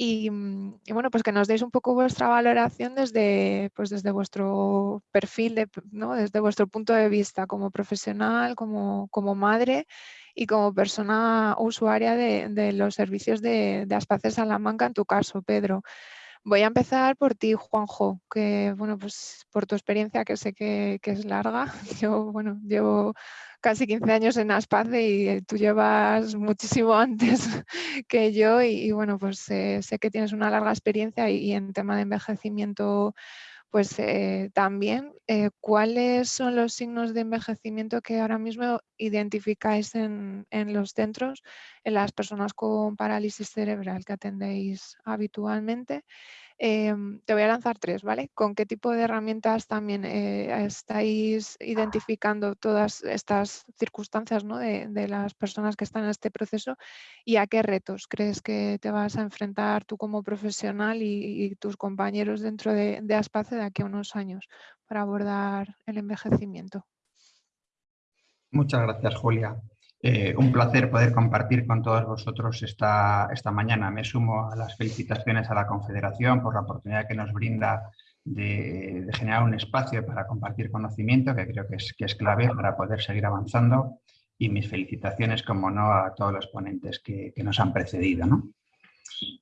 Mm, y, bueno, pues que nos deis un poco vuestra valoración desde, pues desde vuestro perfil, de, desde vuestro punto de vista como profesional, como, como madre y como persona usuaria de, los servicios de, de Aspacer Salamanca, en tu caso, Pedro. Voy a empezar por ti, Juanjo, que bueno, pues por tu experiencia que sé que, es larga. Yo, bueno, llevo casi 15 años en Aspace y eh, tú llevas muchísimo antes que yo y, bueno, pues sé que tienes una larga experiencia y, en tema de envejecimiento pues eh, también, ¿cuáles son los signos de envejecimiento que ahora mismo identificáis en, en, los centros, en las personas con parálisis cerebral que atendéis habitualmente? Em, te voy a lanzar tres, ¿vale? ¿Con qué tipo de herramientas también eh, estáis identificando todas estas circunstancias ¿no? de, las personas que están en este proceso y a qué retos crees que te vas a enfrentar tú como profesional y, tus compañeros dentro de, de Aspace de aquí a unos años para abordar el envejecimiento? Muchas gracias, Julia. Eh, un placer poder compartir con todos vosotros esta, esta mañana. Me sumo a las felicitaciones a la Confederación por la oportunidad que nos brinda de, generar un espacio para compartir conocimiento, que creo que es, clave para poder seguir avanzando. Y mis felicitaciones, como no, a todos los ponentes que, nos han precedido.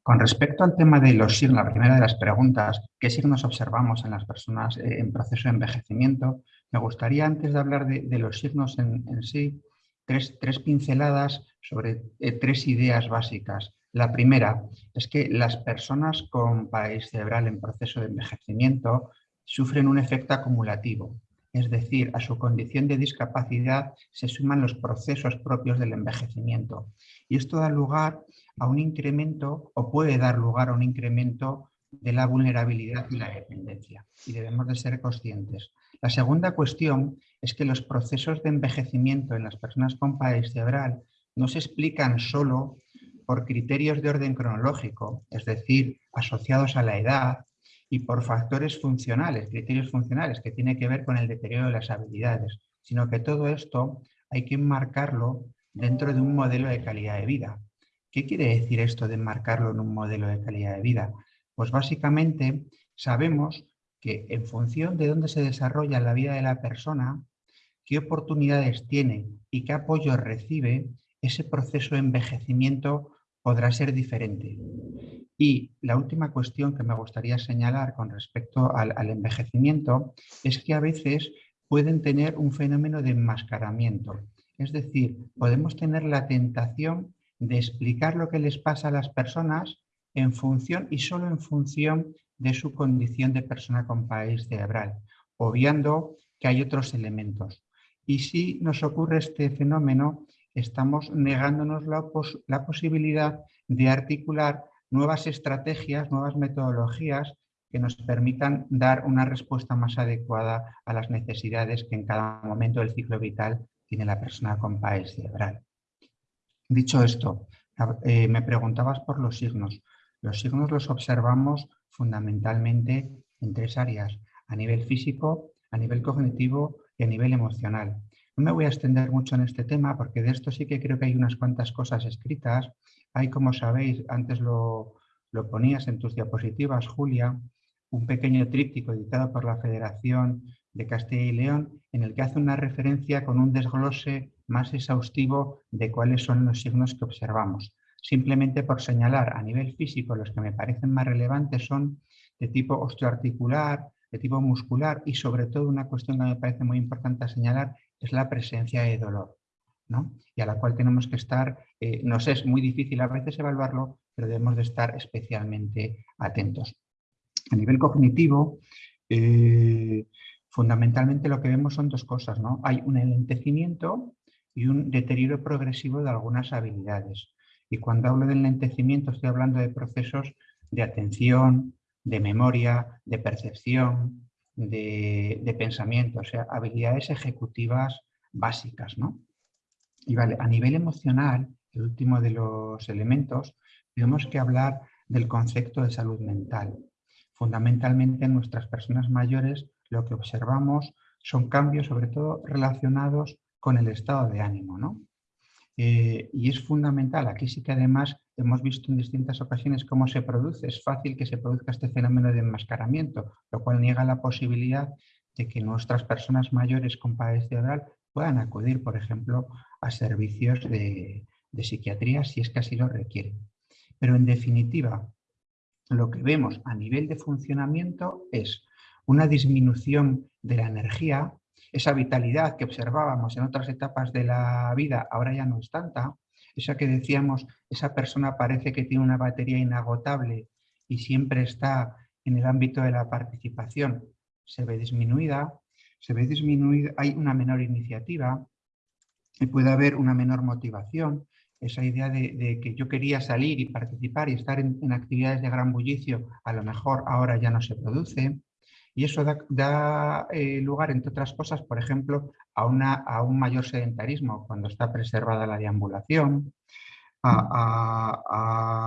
Con respecto al tema de los signos, la primera de las preguntas, ¿qué signos observamos en las personas eh, en proceso de envejecimiento? Me gustaría, antes de hablar de, los signos en sí, tres, pinceladas sobre eh, tres ideas básicas. La primera es que las personas con parálisis cerebral en proceso de envejecimiento sufren un efecto acumulativo, es decir, a su condición de discapacidad se suman los procesos propios del envejecimiento. Y esto da lugar a un incremento, o puede dar lugar a un incremento de la vulnerabilidad y la dependencia. Y debemos de ser conscientes. La segunda cuestión es que los procesos de envejecimiento en las personas con parálisis cerebral no se explican solo por criterios de orden cronológico, es decir, asociados a la edad y por factores funcionales, criterios funcionales que tienen que ver con el deterioro de las habilidades, sino que todo esto hay que enmarcarlo dentro de un modelo de calidad de vida. ¿Qué quiere decir esto de enmarcarlo en un modelo de calidad de vida? Pues básicamente sabemos en función de dónde se desarrolla la vida de la persona, qué oportunidades tiene y qué apoyo recibe, ese proceso de envejecimiento podrá ser diferente. Y la última cuestión que me gustaría señalar con respecto al, envejecimiento es que a veces pueden tener un fenómeno de enmascaramiento. Es decir, podemos tener la tentación de explicar lo que les pasa a las personas en función y solo en función de su condición de persona con país cerebral, obviando que hay otros elementos. Y si nos ocurre este fenómeno, estamos negándonos la, posibilidad de articular nuevas estrategias, nuevas metodologías que nos permitan dar una respuesta más adecuada a las necesidades que en cada momento del ciclo vital tiene la persona con país cerebral. Dicho esto, eh, me preguntabas por los signos. Los signos los observamos fundamentalmente en tres áreas, a nivel físico, a nivel cognitivo y a nivel emocional. No me voy a extender mucho en este tema porque de esto sí que creo que hay unas cuantas cosas escritas. Hay, como sabéis, antes lo, lo ponías en tus diapositivas, Julia, un pequeño tríptico editado por la Federación de Castilla y León en el que hace una referencia con un desglose más exhaustivo de cuáles son los signos que observamos. Simplemente por señalar a nivel físico los que me parecen más relevantes son de tipo osteoarticular, de tipo muscular y sobre todo una cuestión que me parece muy importante señalar es la presencia de dolor, ¿no? y a la cual tenemos que estar, eh, nos es muy difícil a veces evaluarlo, pero debemos de estar especialmente atentos. A nivel cognitivo, eh, fundamentalmente lo que vemos son dos cosas. ¿no? Hay un enlentecimiento y un deterioro progresivo de algunas habilidades. Y cuando hablo de enlentecimiento estoy hablando de procesos de atención, de memoria, de percepción, de, pensamiento, o sea, habilidades ejecutivas básicas. ¿no? Y vale, a nivel emocional, el último de los elementos, tenemos que hablar del concepto de salud mental. Fundamentalmente en nuestras personas mayores lo que observamos son cambios sobre todo relacionados con el estado de ánimo. ¿no? Eh, y es fundamental, aquí sí que además hemos visto en distintas ocasiones cómo se produce, es fácil que se produzca este fenómeno de enmascaramiento, lo cual niega la posibilidad de que nuestras personas mayores con padres cerebral puedan acudir, por ejemplo, a servicios de, de psiquiatría si es que así lo requieren. Pero en definitiva, lo que vemos a nivel de funcionamiento es una disminución de la energía, esa vitalidad que observábamos en otras etapas de la vida ahora ya no es tanta, esa que decíamos, esa persona parece que tiene una batería inagotable y siempre está en el ámbito de la participación, se ve disminuida, se ve disminuida, hay una menor iniciativa y puede haber una menor motivación, esa idea de, que yo quería salir y participar y estar en, actividades de gran bullicio, a lo mejor ahora ya no se produce. Y eso da, eh, lugar, entre otras cosas, por ejemplo, a, una, a, un mayor sedentarismo cuando está preservada la deambulación, a,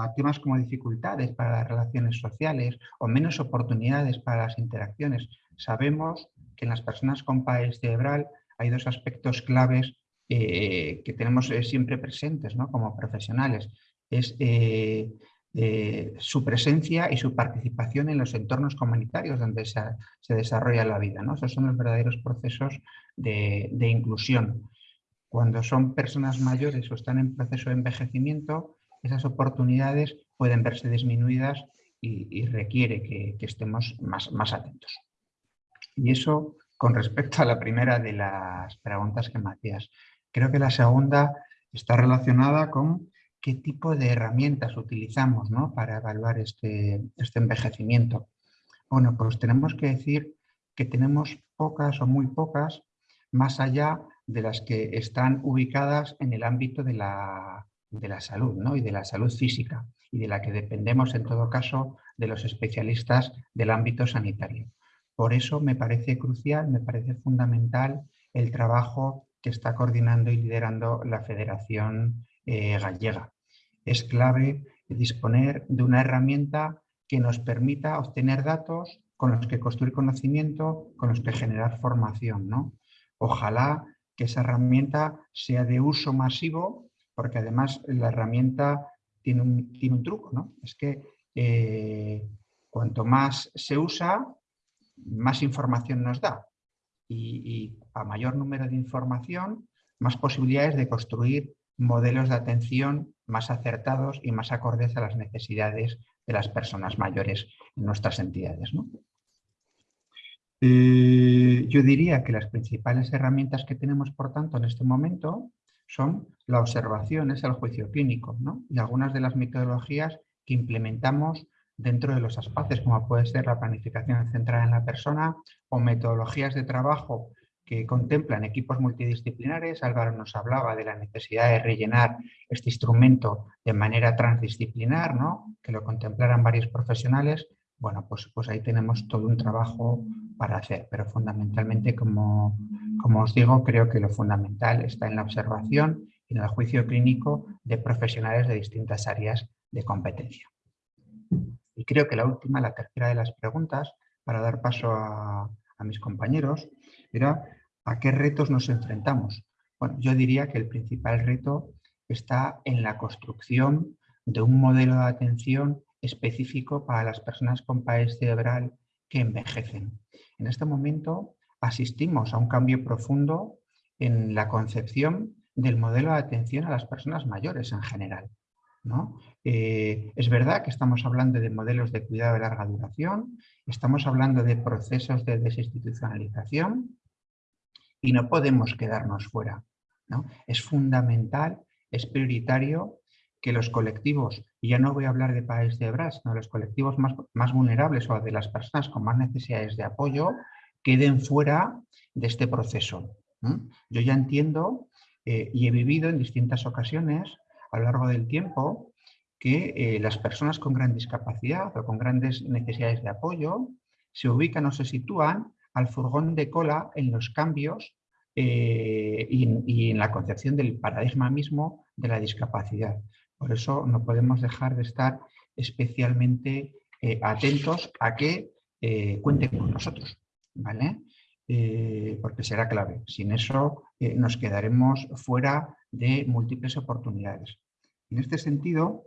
a, temas como dificultades para las relaciones sociales o menos oportunidades para las interacciones. Sabemos que en las personas con país cerebral hay dos aspectos claves eh, que tenemos eh, siempre presentes ¿no? como profesionales es eh, su presencia y su participación en los entornos comunitarios donde se, desarrolla la vida. ¿no? Esos son los verdaderos procesos de, inclusión. Cuando son personas mayores o están en proceso de envejecimiento, esas oportunidades pueden verse disminuidas y, requiere que, estemos más, más atentos. Y eso con respecto a la primera de las preguntas que me hacías. Creo que la segunda está relacionada con qué tipo de herramientas utilizamos para evaluar este, este envejecimiento. Bueno, pues tenemos que decir que tenemos pocas o muy pocas más allá de las que están ubicadas en el ámbito de la, de la salud ¿no? y de la salud física y de la que dependemos en todo caso de los especialistas del ámbito sanitario. Por eso me parece crucial, me parece fundamental el trabajo que está coordinando y liderando la Federación eh, Gallega. Es clave disponer de una herramienta que nos permita obtener datos con los que construir conocimiento, con los que generar formación. ¿no? Ojalá que esa herramienta sea de uso masivo, porque además la herramienta tiene un, tiene un truco, ¿no? es que eh, cuanto más se usa, más información nos da. Y, a mayor número de información, más posibilidades de construir modelos de atención más acertados y más acordes a las necesidades de las personas mayores en nuestras entidades. Eh, yo diría que las principales herramientas que tenemos, por tanto, en este momento son la observación, es el juicio clínico y algunas de las metodologías que implementamos dentro de los espacios, como puede ser la planificación centrada en la persona o metodologías de trabajo que contemplan equipos multidisciplinares. Álvaro nos hablaba de la necesidad de rellenar este instrumento de manera transdisciplinar, ¿no? que lo contemplaran varios profesionales. Bueno, pues, pues ahí tenemos todo un trabajo para hacer, pero fundamentalmente, como, como os digo, creo que lo fundamental está en la observación y en el juicio clínico de profesionales de distintas áreas de competencia. Y creo que la última, la tercera de las preguntas, para dar paso a, a mis compañeros, era ¿a qué retos nos enfrentamos? Bueno, yo diría que el principal reto está en la construcción de un modelo de atención específico para las personas con país cerebral que envejecen. En este momento asistimos a un cambio profundo en la concepción del modelo de atención a las personas mayores en general. ¿no? Eh, es verdad que estamos hablando de modelos de cuidado de larga duración, estamos hablando de procesos de desinstitucionalización y no podemos quedarnos fuera. ¿no? Es fundamental, es prioritario que los colectivos, y ya no voy a hablar de países de Bras, sino los colectivos más, más vulnerables o de las personas con más necesidades de apoyo, queden fuera de este proceso. Yo ya entiendo eh, y he vivido en distintas ocasiones a lo largo del tiempo que eh, las personas con gran discapacidad o con grandes necesidades de apoyo se ubican o se sitúan al furgón de cola en los cambios eh, y, en la concepción del paradigma mismo de la discapacidad. Por eso no podemos dejar de estar especialmente eh, atentos a que cuenten con nosotros, ¿vale? porque será clave. Sin eso nos quedaremos fuera de múltiples oportunidades. En este sentido,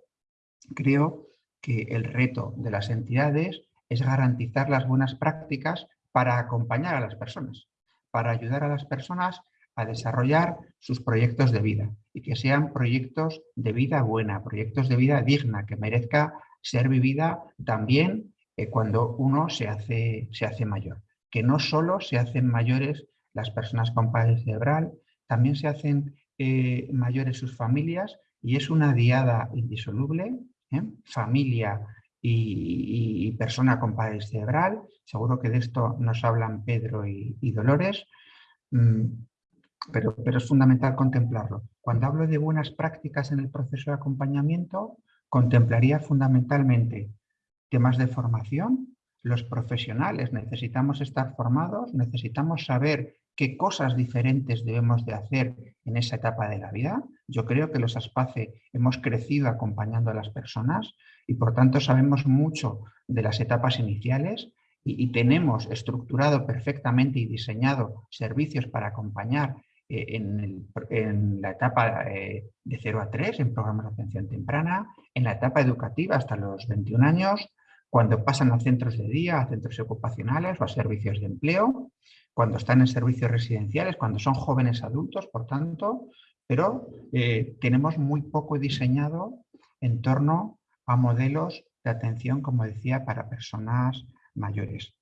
creo que el reto de las entidades es garantizar las buenas prácticas para acompañar a las personas, para ayudar a las personas a desarrollar sus proyectos de vida y que sean proyectos de vida buena, proyectos de vida digna, que merezca ser vivida también eh, cuando uno se hace, se hace mayor. Que no solo se hacen mayores las personas con parálisis cerebral, también se hacen eh, mayores sus familias y es una diada indisoluble, ¿eh? familia y, persona con parálisis cerebral. Seguro que de esto nos hablan Pedro y, Dolores, mm, pero, pero es fundamental contemplarlo. Cuando hablo de buenas prácticas en el proceso de acompañamiento, contemplaría fundamentalmente temas de formación, los profesionales necesitamos estar formados, necesitamos saber qué cosas diferentes debemos de hacer en esa etapa de la vida. Yo creo que los ASPACE hemos crecido acompañando a las personas y por tanto sabemos mucho de las etapas iniciales y, tenemos estructurado perfectamente y diseñado servicios para acompañar eh, en, la etapa eh, de 0 a 3 en programas de atención temprana, en la etapa educativa hasta los 21 años, cuando pasan a centros de día, a centros ocupacionales o a servicios de empleo, cuando están en servicios residenciales, cuando son jóvenes adultos, por tanto, pero eh, tenemos muy poco diseñado en torno a modelos de atención, como decía, para personas mayores.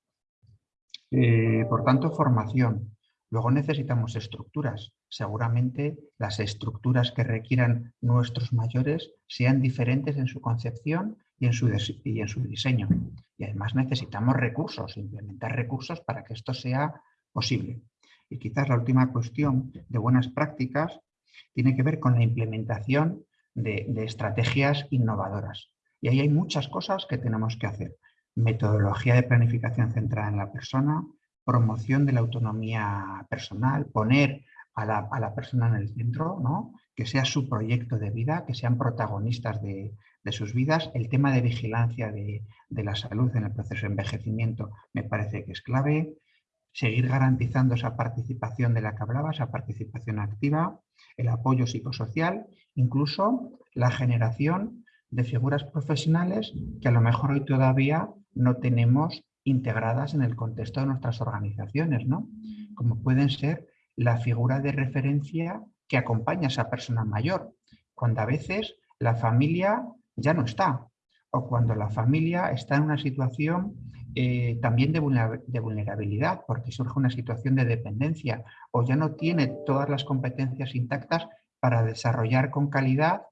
Eh, por tanto, formación. Luego necesitamos estructuras. Seguramente las estructuras que requieran nuestros mayores sean diferentes en su concepción y en su, y en su diseño. Y además necesitamos recursos, implementar recursos para que esto sea posible. Y quizás la última cuestión de buenas prácticas tiene que ver con la implementación de, estrategias innovadoras. Y ahí hay muchas cosas que tenemos que hacer. Metodología de planificación centrada en la persona, promoción de la autonomía personal, poner a la, persona en el centro, ¿no? que sea su proyecto de vida, que sean protagonistas de, sus vidas. El tema de vigilancia de, de, la salud en el proceso de envejecimiento me parece que es clave seguir garantizando esa participación de la que hablaba, esa participación activa, el apoyo psicosocial, incluso la generación de figuras profesionales que a lo mejor hoy todavía no tenemos integradas en el contexto de nuestras organizaciones, ¿no? Como pueden ser la figura de referencia que acompaña a esa persona mayor, cuando a veces la familia ya no está, o cuando la familia está en una situación eh, también de, vulnerabilidad, porque surge una situación de dependencia, o ya no tiene todas las competencias intactas para desarrollar con calidad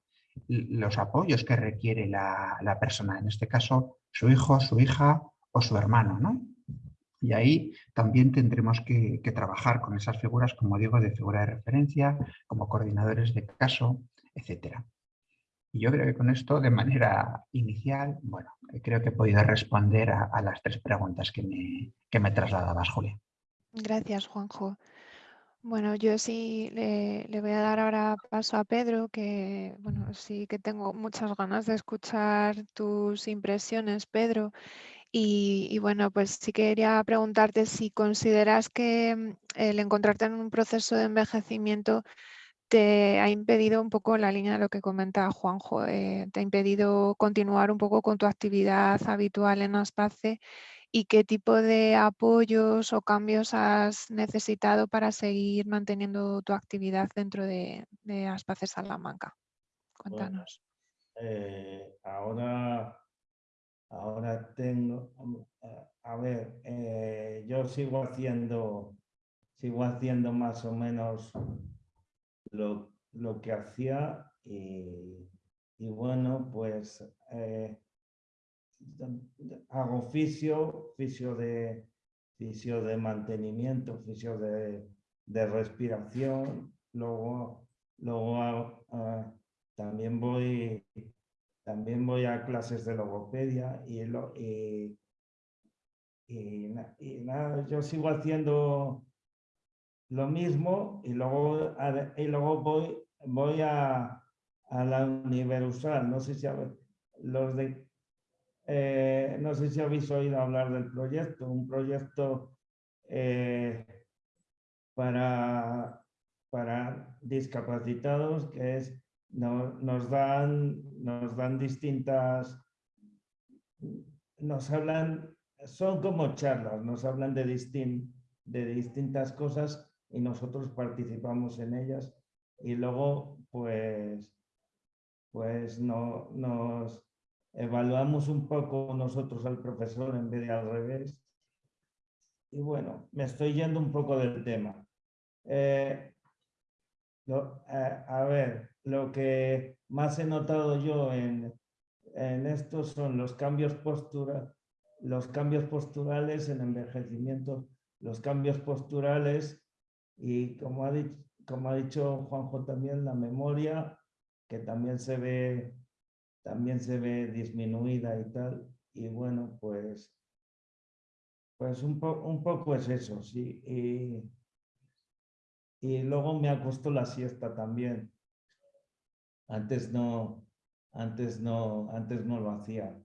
los apoyos que requiere la, la persona, en este caso su hijo, su hija o su hermano. ¿no? Y ahí también tendremos que, trabajar con esas figuras, como digo, de figura de referencia, como coordinadores de caso, etc. Y yo creo que con esto, de manera inicial, bueno, creo que he podido responder a, las tres preguntas que me, que me trasladabas, Julia. Gracias, Juanjo. Bueno, yo sí le, voy a dar ahora paso a Pedro, que bueno, sí que tengo muchas ganas de escuchar tus impresiones, Pedro. Y, bueno, pues sí quería preguntarte si consideras que mm, el encontrarte en un proceso de envejecimiento te ha impedido un poco la línea de lo que comenta Juanjo, eh, te ha impedido continuar un poco con tu actividad habitual en Aspace y qué tipo de apoyos o cambios has necesitado para seguir manteniendo tu actividad dentro de, de Aspace Salamanca. Cuéntanos. Eh, ahora Ahora tengo, a ver, eh, yo sigo haciendo, sigo haciendo más o menos lo, que hacía y, bueno, pues eh, hago fisio, fisio de, fisio de mantenimiento, fisio de, respiración, luego, luego ah, también voy también voy a clases de logopedia y, y, nada, yo sigo haciendo lo mismo y luego, y luego voy, voy a, a la Universal. No sé si, los de, eh, no sé si habéis oído hablar del proyecto, un proyecto eh, para, para discapacitados que es nos, dan, nos dan distintas, nos hablan, son como charlas, nos hablan de, de distintas cosas y nosotros participamos en ellas. Y luego pues, pues no, nos evaluamos un poco nosotros al profesor en vez de al revés. Y bueno, me estoy yendo un poco del tema. Eh, eh, a ver, lo que más he notado yo en, en esto son los cambios postura, los cambios posturales en envejecimiento, los cambios posturales y como ha, dicho, como ha dicho Juanjo también, la memoria, que también se ve, también se ve disminuida y tal. Y bueno, pues, pues un, un poco es eso, sí. Y, y luego me acostó la siesta también. Antes no, antes no, antes no lo hacía.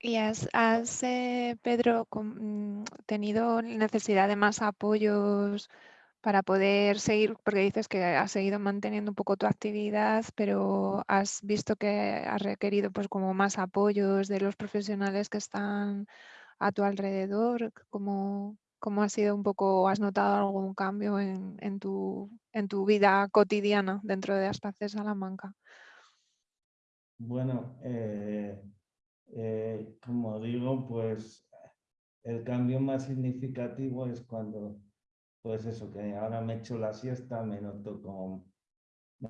¿Y has, eh, Pedro, mm, tenido necesidad de más apoyos para poder seguir, porque dices que has seguido manteniendo un poco tu actividad, pero has visto que has requerido pues como más apoyos de los profesionales que están a tu alrededor? ¿Cómo, ¿Cómo ha sido un poco, has notado algún cambio en, tu, en tu vida cotidiana dentro de Aspaces Salamanca? Bueno, eh, eh, como digo, pues el cambio más significativo es cuando, pues eso, que ahora me echo la siesta, me noto como,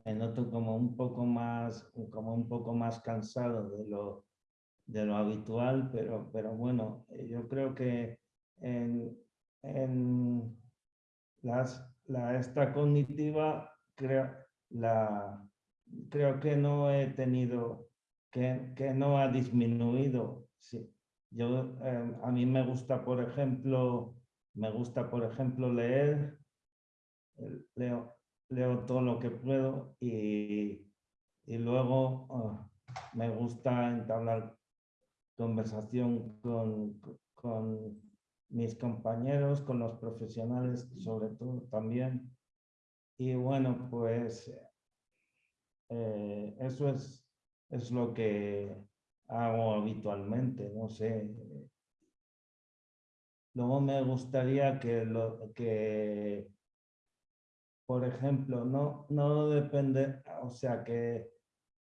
me noto como un poco más, como un poco más cansado de lo, de lo habitual, pero, pero bueno, yo creo que en, en las, la esta cognitiva creo, la, creo que no he tenido, que, que no ha disminuido. Sí. Yo, em, a mí me gusta, por ejemplo, me gusta, por ejemplo, leer, leo, leo todo lo que puedo y, y luego ah, me gusta entablar conversación con, con mis compañeros, con los profesionales sobre todo también. Y bueno, pues eh, eso es, es lo, que, hago habitualmente, no sé. Luego me gustaría que, lo, que por ejemplo, no, no depender, o sea, que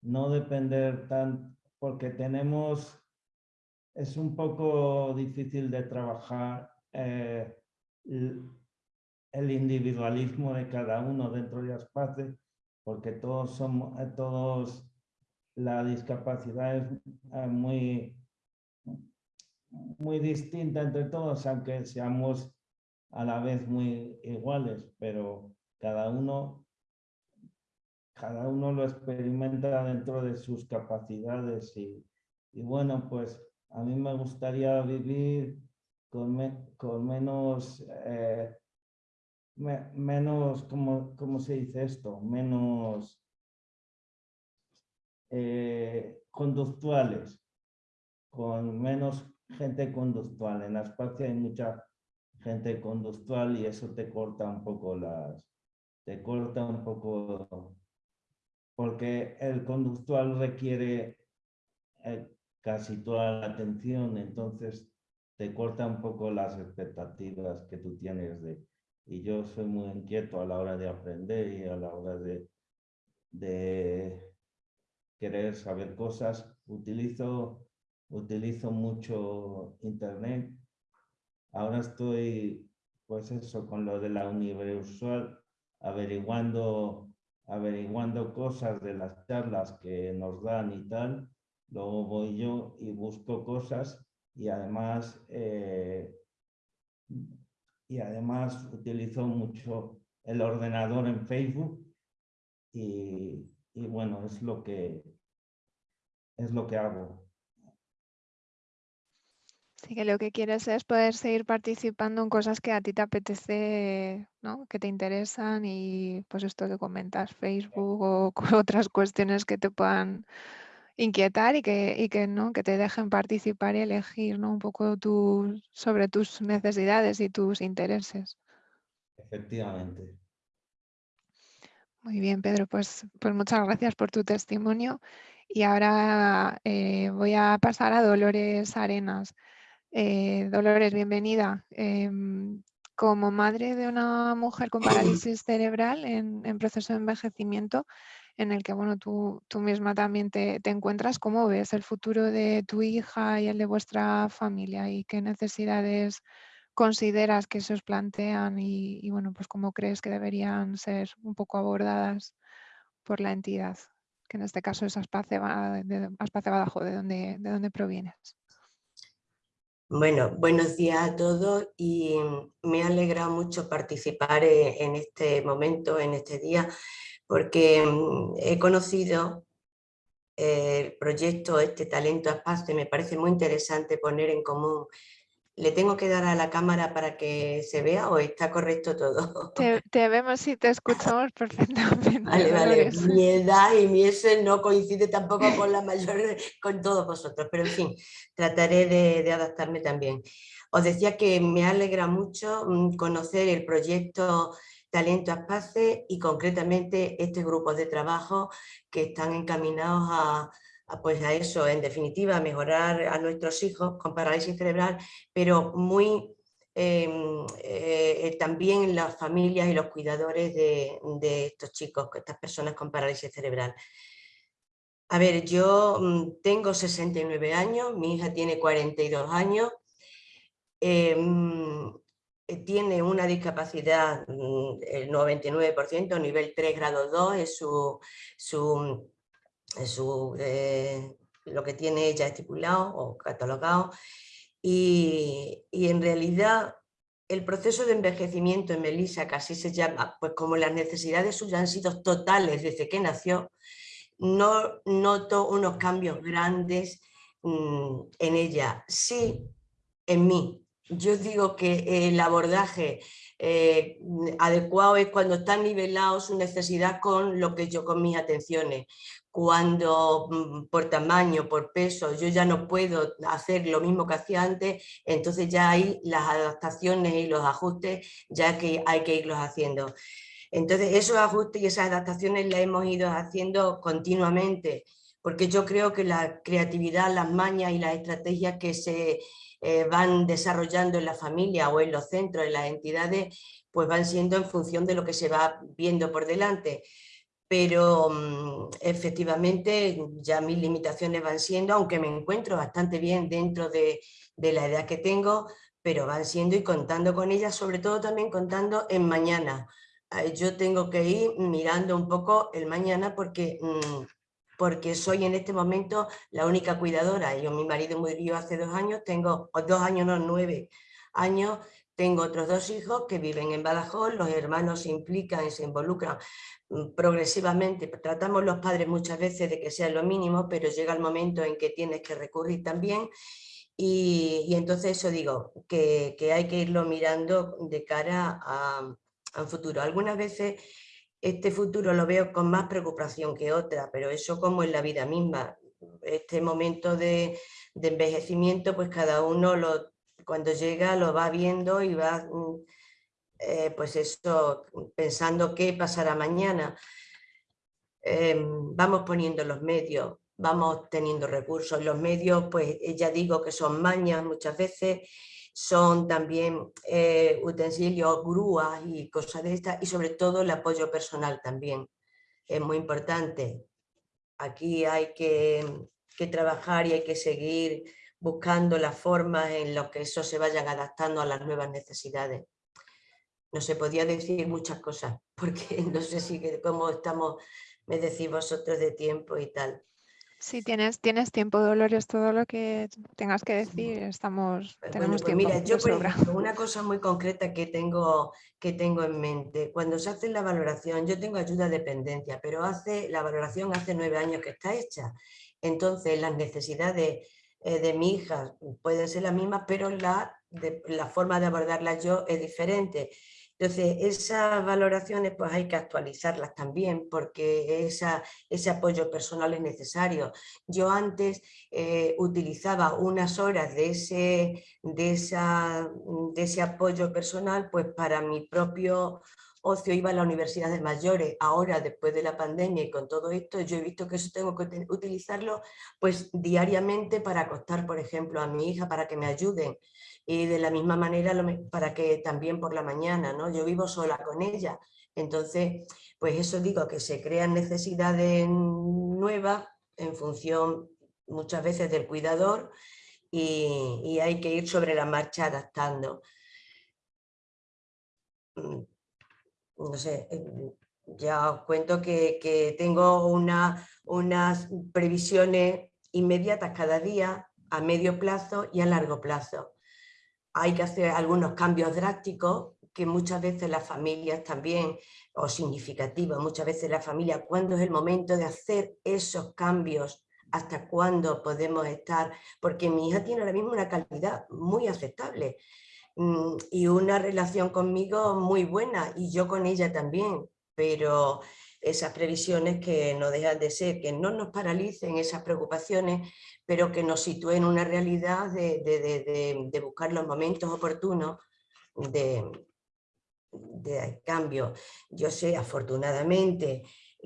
no depender tan, porque tenemos, es un poco difícil de trabajar eh, el, individualismo de cada uno dentro de Aspace, porque todos somos, eh, todos, la discapacidad es eh, muy, muy distinta entre todos, aunque seamos a la vez muy iguales, pero cada uno, cada uno lo experimenta dentro de sus capacidades y, bueno, pues a mí me gustaría vivir con, con menos, eh, menos, ¿cómo, se dice esto? Menos eh, conductuales, con menos gente conductual. En la espacio hay mucha gente conductual y eso te corta un poco las, te corta un poco, porque el conductual requiere eh, casi toda la atención, entonces te corta un poco las expectativas que tú tienes de... Y yo soy muy inquieto a la hora de aprender y a la hora de, de querer saber cosas. Utilizo, utilizo mucho internet. Ahora estoy, pues eso, con lo de la universal averiguando, averiguando cosas de las charlas que nos dan y tal, luego voy yo y busco cosas y además, eh, y además utilizo mucho el ordenador en Facebook y, y bueno, es lo que es lo que hago. Así que lo que quieres es poder seguir participando en cosas que a ti te apetece, ¿no? que te interesan y pues esto que comentas, Facebook o otras cuestiones que te puedan inquietar y que, que, ¿no? que te dejen participar y elegir ¿no? un poco sobre tus necesidades y tus intereses. Efectivamente. Muy bien, Pedro, pues, pues muchas gracias por tu testimonio. Y ahora eh, voy a pasar a Dolores Arenas. Eh, Dolores, bienvenida. Em, como madre de una mujer con parálisis cerebral en, proceso de envejecimiento, en el que bueno, tú, tú misma también te, encuentras, ¿cómo ves el futuro de tu hija y el de vuestra familia? ¿Y qué necesidades consideras que se os plantean y, bueno, pues cómo crees que deberían ser un poco abordadas por la entidad? Que en este caso es Aspace, de, Badajoz, de donde, de dónde provienes. Bueno, buenos días a todos y me ha alegrado mucho participar e, en este momento, en este día, porque mm, he conocido el proyecto Este Talento a Espacio, me parece muy interesante poner en común ¿Le tengo que dar a la cámara para que se vea o está correcto todo? Te, vemos y te escuchamos perfectamente. Vale, vale. Mi edad y mi ese no coincide tampoco con la mayor, con todos vosotros, pero en fin, trataré de, adaptarme también. Os decía que me alegra mucho mm, conocer el proyecto Talento Espace y concretamente este grupo de trabajo que están encaminados a, pues a eso, en definitiva, mejorar a nuestros hijos con parálisis cerebral, pero muy em, eh, también las familias y los cuidadores de, estos chicos, estas personas con parálisis cerebral. A ver, yo mm, tengo 69 años, mi hija tiene 42 años, em, eh, tiene una discapacidad, mm, el 99%, nivel 3, grado 2, es su, su su, eh, lo que tiene ella estipulado o catalogado. Y, en realidad el proceso de envejecimiento en Melissa, que así se llama, pues como las necesidades suyas han sido totales desde que nació, no noto unos cambios grandes mm, en ella, sí en mí. Yo digo que el abordaje eh, adecuado es cuando está nivelado su necesidad con lo que yo con mis atenciones cuando mm, por tamaño, por peso, yo ya no puedo hacer lo mismo que hacía antes, entonces ya hay las adaptaciones y los ajustes ya que hay que irlos haciendo. Entonces esos ajustes y esas adaptaciones las hemos ido haciendo continuamente, porque yo creo que la creatividad, las mañas y las estrategias que se eh, van desarrollando en la familia o en los centros, en las entidades, pues van siendo en función de lo que se va viendo por delante. Pero mm, efectivamente ya mis limitaciones van siendo, aunque me encuentro bastante bien dentro de, de la edad que tengo, pero van siendo y contando con ellas, sobre todo también contando en mañana. Yo tengo que ir mirando un poco el mañana porque mm, porque soy en este momento la única cuidadora. Yo, mi marido murió hace dos años, tengo dos años, no, nueve años, tengo otros dos hijos que viven en Badajoz, los hermanos se implican y se involucran progresivamente. Tratamos los padres muchas veces de que sea lo mínimo, pero llega el momento en que tienes que recurrir también. Y, entonces eso digo, que, que, hay que irlo mirando de cara a, a un futuro. Algunas veces este futuro lo veo con más preocupación que otra, pero eso como en la vida misma. Este momento de, envejecimiento, pues cada uno lo, cuando llega lo va viendo y va, mm, eh, pues eso, pensando qué pasará mañana. Em, vamos poniendo los medios, vamos teniendo recursos. Los medios, pues ya digo que son mañas muchas veces son también eh, utensilios, grúas y cosas de estas, y sobre todo el apoyo personal también, es muy importante. Aquí hay que, trabajar y hay que seguir buscando las formas en las que eso se vayan adaptando a las nuevas necesidades. No se podía decir muchas cosas, porque no sé si cómo estamos, me decís vosotros de tiempo y tal. Si tienes, tienes tiempo, Dolores, todo lo que tengas que decir, estamos, pues tenemos pues tiempo. Mira, yo una cosa muy concreta que tengo, que tengo en mente, cuando se hace la valoración, yo tengo ayuda de dependencia, pero hace, la valoración hace nueve años que está hecha, entonces las necesidades eh, de mi hija pueden ser las mismas, pero la, la forma de abordarlas yo es diferente. Entonces, esas valoraciones pues hay que actualizarlas también porque ese apoyo personal es necesario. Yo antes eh, utilizaba unas horas de ese, de, esa, de ese apoyo personal pues para mi propio ocio. Iba a la universidad de mayores, ahora después de la pandemia y con todo esto, yo he visto que eso tengo que utilizarlo pues diariamente para acostar, por ejemplo, a mi hija para que me ayuden y de la misma manera para que también por la mañana, ¿no? Yo vivo sola con ella, entonces pues eso digo que se crean necesidades nuevas en función muchas veces del cuidador y, hay que ir sobre la marcha adaptando mm, no sé, eh, ya os cuento que, tengo una, unas previsiones inmediatas cada día, a medio plazo y a largo plazo. Hay que hacer algunos cambios drásticos que muchas veces las familias también, o significativos, muchas veces la familia, cuando es el momento de hacer esos cambios, hasta cuándo podemos estar, porque mi hija tiene ahora mismo una calidad muy aceptable, Mm, y una relación conmigo muy buena y yo con ella también, pero esas previsiones que no dejan de ser, que no nos paralicen esas preocupaciones, pero que nos sitúen en una realidad de, de, buscar los momentos oportunos de, de cambio. Yo sé, afortunadamente,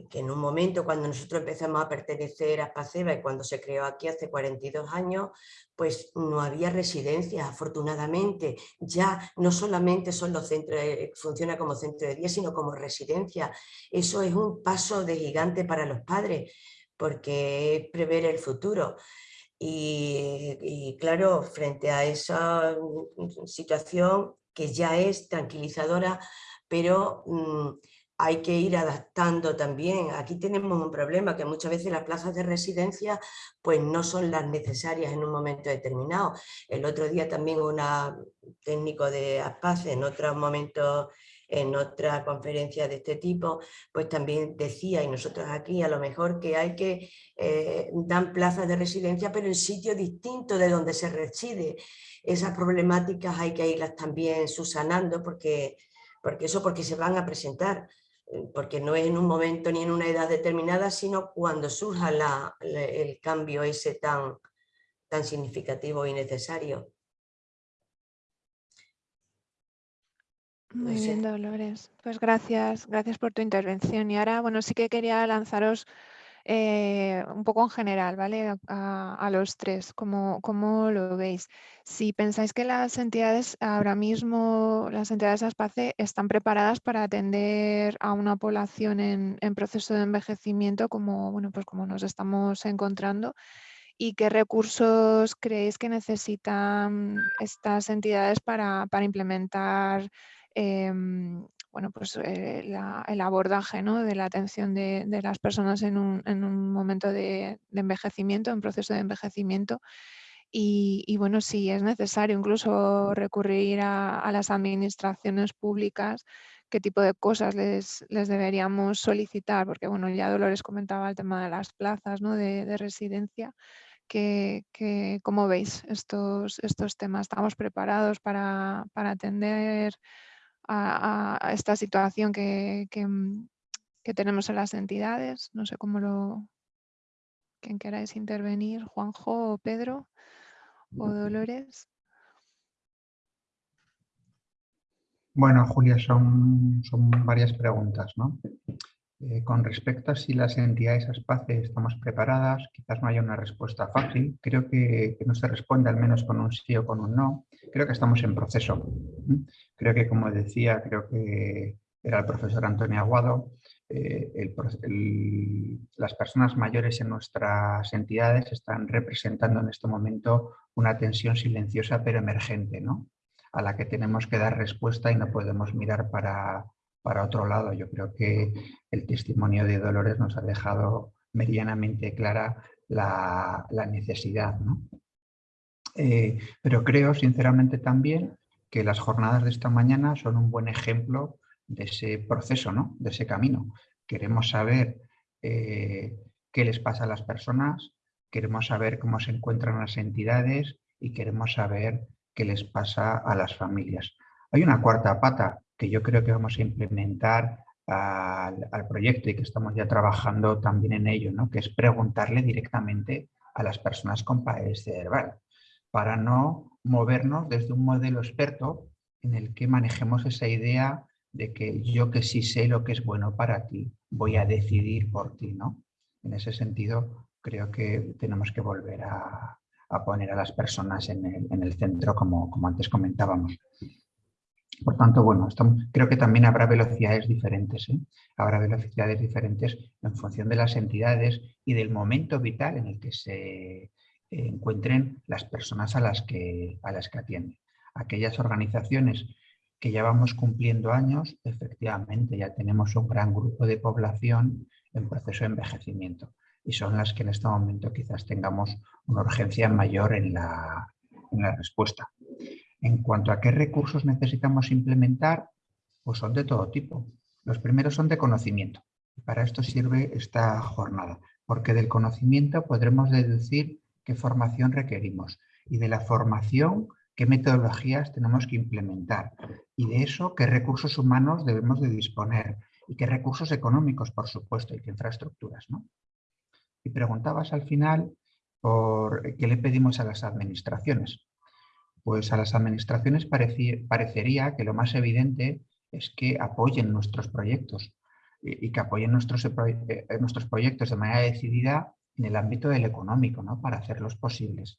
que en un momento cuando nosotros empezamos a pertenecer a Spaceba y cuando se creó aquí hace 42 años, pues no había residencias, afortunadamente. Ya no solamente son los centros, eh, funciona como centro de día, sino como residencia. Eso es un paso de gigante para los padres, porque es prever el futuro. Y, claro, frente a esa mm, situación que ya es tranquilizadora, pero mm, hay que ir adaptando también. Aquí tenemos un problema que muchas veces las plazas de residencia pues no son las necesarias en un momento determinado. El otro día también un técnico de ASPACE en otro momento en otra conferencia de este tipo, pues también decía, y nosotros aquí a lo mejor que hay que eh, dar plazas de residencia, pero en sitio distinto de donde se reside. Esas problemáticas hay que irlas también subsanando porque, porque eso porque se van a presentar porque no es en un momento ni en una edad determinada, sino cuando surja el cambio ese tan, tan significativo y necesario. Muy bien, Dolores. Pues gracias, gracias por tu intervención. Y ahora, bueno, sí que quería lanzaros eh, un poco en general, ¿vale? A, los tres, ¿cómo, ¿cómo, lo veis? Si pensáis que las entidades ahora mismo, las entidades ASPACE, están preparadas para atender a una población en, proceso de envejecimiento como, bueno, pues como nos estamos encontrando, y qué recursos creéis que necesitan estas entidades para, implementar em, bueno, pues, eh, el abordaje de la atención de, las personas en un, momento de, envejecimiento, en proceso de envejecimiento. Y, bueno, si es necesario incluso recurrir a, las administraciones públicas, qué tipo de cosas les, deberíamos solicitar, porque bueno, ya Dolores comentaba el tema de las plazas de, residencia, que, ¿cómo veis estos, estos temas? ¿Estamos preparados para, para atender a, esta situación mm, que, tenemos en las entidades. No sé cómo lo... Quien queráis intervenir, Juanjo o Pedro o Dolores. Bueno, Julia, son, son varias preguntas, ¿no? Eh, con respecto a si las entidades ASPACE estamos preparadas, quizás no haya una respuesta fácil. Creo que, no se responde al menos con un sí o con un no. Creo que estamos en proceso. Creo que, como decía, creo que era el profesor Antonio Aguado, eh, las personas mayores en nuestras entidades están representando en este momento una tensión silenciosa pero emergente, ¿no? a la que tenemos que dar respuesta y no podemos mirar para, para otro lado. Yo creo que el testimonio de Dolores nos ha dejado meridianamente clara la, necesidad. Eh, pero creo sinceramente también que las jornadas de esta mañana son un buen ejemplo de ese proceso, ¿no? de ese camino. Queremos saber eh, qué les pasa a las personas, queremos saber cómo se encuentran las entidades y queremos saber qué les pasa a las familias. Hay una cuarta pata que yo creo que vamos a implementar al, proyecto y que estamos ya trabajando también en ello, ¿no? que es preguntarle directamente a las personas con pares cerebral, para no movernos desde un modelo experto en el que manejemos esa idea de que yo que sí sé lo que es bueno para ti, voy a decidir por ti. ¿no? En ese sentido, creo que tenemos que volver a, poner a las personas en el, centro, como, como antes comentábamos. Por tanto, bueno, creo que también habrá velocidades diferentes. ¿eh? Habrá velocidades diferentes en función de las entidades y del momento vital en el que se eh, encuentren las personas a las, que, a las que atienden. Aquellas organizaciones que ya vamos cumpliendo años, efectivamente ya tenemos un gran grupo de población en proceso de envejecimiento y son las que en este momento quizás tengamos una urgencia mayor en la, en la respuesta. En cuanto a qué recursos necesitamos implementar, pues son de todo tipo. Los primeros son de conocimiento. para esto sirve esta jornada, porque del conocimiento podremos deducir qué formación requerimos y de la formación qué metodologías tenemos que implementar y de eso qué recursos humanos debemos de disponer y qué recursos económicos, por supuesto, y qué infraestructuras. ¿no? Y preguntabas al final por qué le pedimos a las administraciones. Pues a las administraciones parecería que lo más evidente es que apoyen nuestros proyectos y, que apoyen nuestros, eh, eh, nuestros proyectos de manera decidida en el ámbito del económico, ¿no? para hacerlos posibles.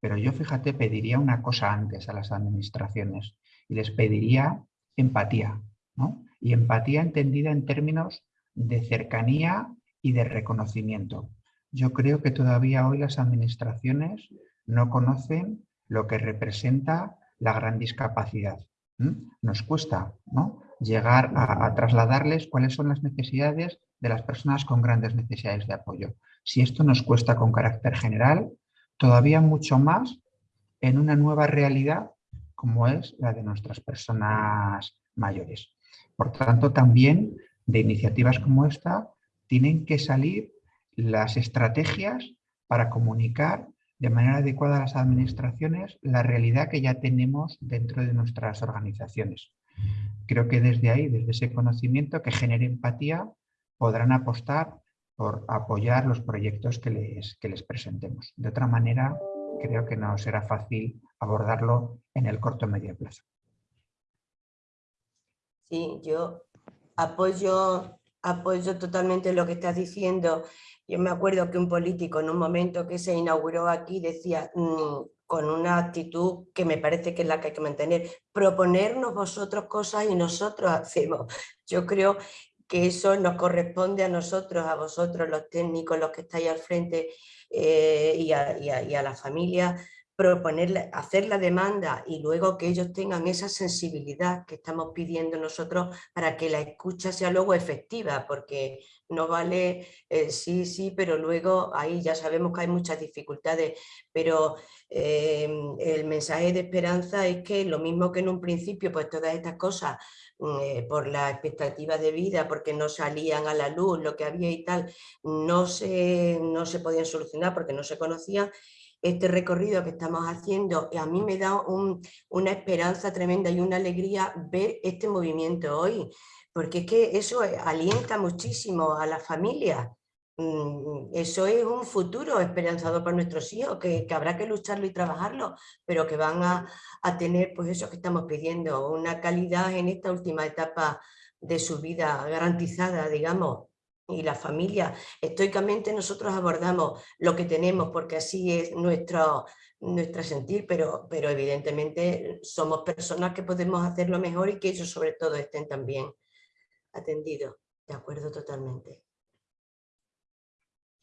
Pero yo, fíjate, pediría una cosa antes a las administraciones y les pediría empatía. ¿no? Y empatía entendida en términos de cercanía y de reconocimiento. Yo creo que todavía hoy las administraciones no conocen lo que representa la gran discapacidad. Nos cuesta ¿no? llegar a, trasladarles cuáles son las necesidades de las personas con grandes necesidades de apoyo. Si esto nos cuesta con carácter general, todavía mucho más en una nueva realidad como es la de nuestras personas mayores. Por tanto, también de iniciativas como esta tienen que salir las estrategias para comunicar de manera adecuada a las administraciones la realidad que ya tenemos dentro de nuestras organizaciones. Creo que desde ahí, desde ese conocimiento que genere empatía, podrán apostar por apoyar los proyectos que les, que les presentemos. De otra manera, creo que no será fácil abordarlo en el corto medio plazo. Sí, yo apoyo apoyo totalmente lo que estás diciendo. Yo me acuerdo que un político en un momento que se inauguró aquí decía, mm, con una actitud que me parece que es la que hay que mantener, proponernos vosotros cosas y nosotros hacemos. Yo creo que eso nos corresponde a nosotros, a vosotros los técnicos, los que estáis al frente eh, y, a, y, y a la familia, proponer, hacer la demanda y luego que ellos tengan esa sensibilidad que estamos pidiendo nosotros para que la escucha sea luego efectiva, porque no vale eh, sí, sí, pero luego ahí ya sabemos que hay muchas dificultades, pero em, el mensaje de esperanza es que lo mismo que en un principio, pues todas estas cosas, mm, eh, por la expectativa de vida, porque no salían a la luz, lo que había y tal, no se, no se podían solucionar porque no se conocían, este recorrido que estamos haciendo a mí me da una esperanza tremenda y una alegría ver este movimiento hoy, porque es que eso alienta muchísimo a la familia. Mm, eso es un futuro esperanzador para nuestros hijos, que, habrá que lucharlo y trabajarlo, pero que van a, a, tener pues eso que estamos pidiendo, una calidad en esta última etapa de su vida garantizada, digamos, y la familia. Estoicamente nosotros abordamos lo que tenemos porque así es nuestro, nuestro sentir, pero, pero evidentemente somos personas que podemos hacerlo mejor y que ellos sobre todo estén también atendidos. De acuerdo totalmente.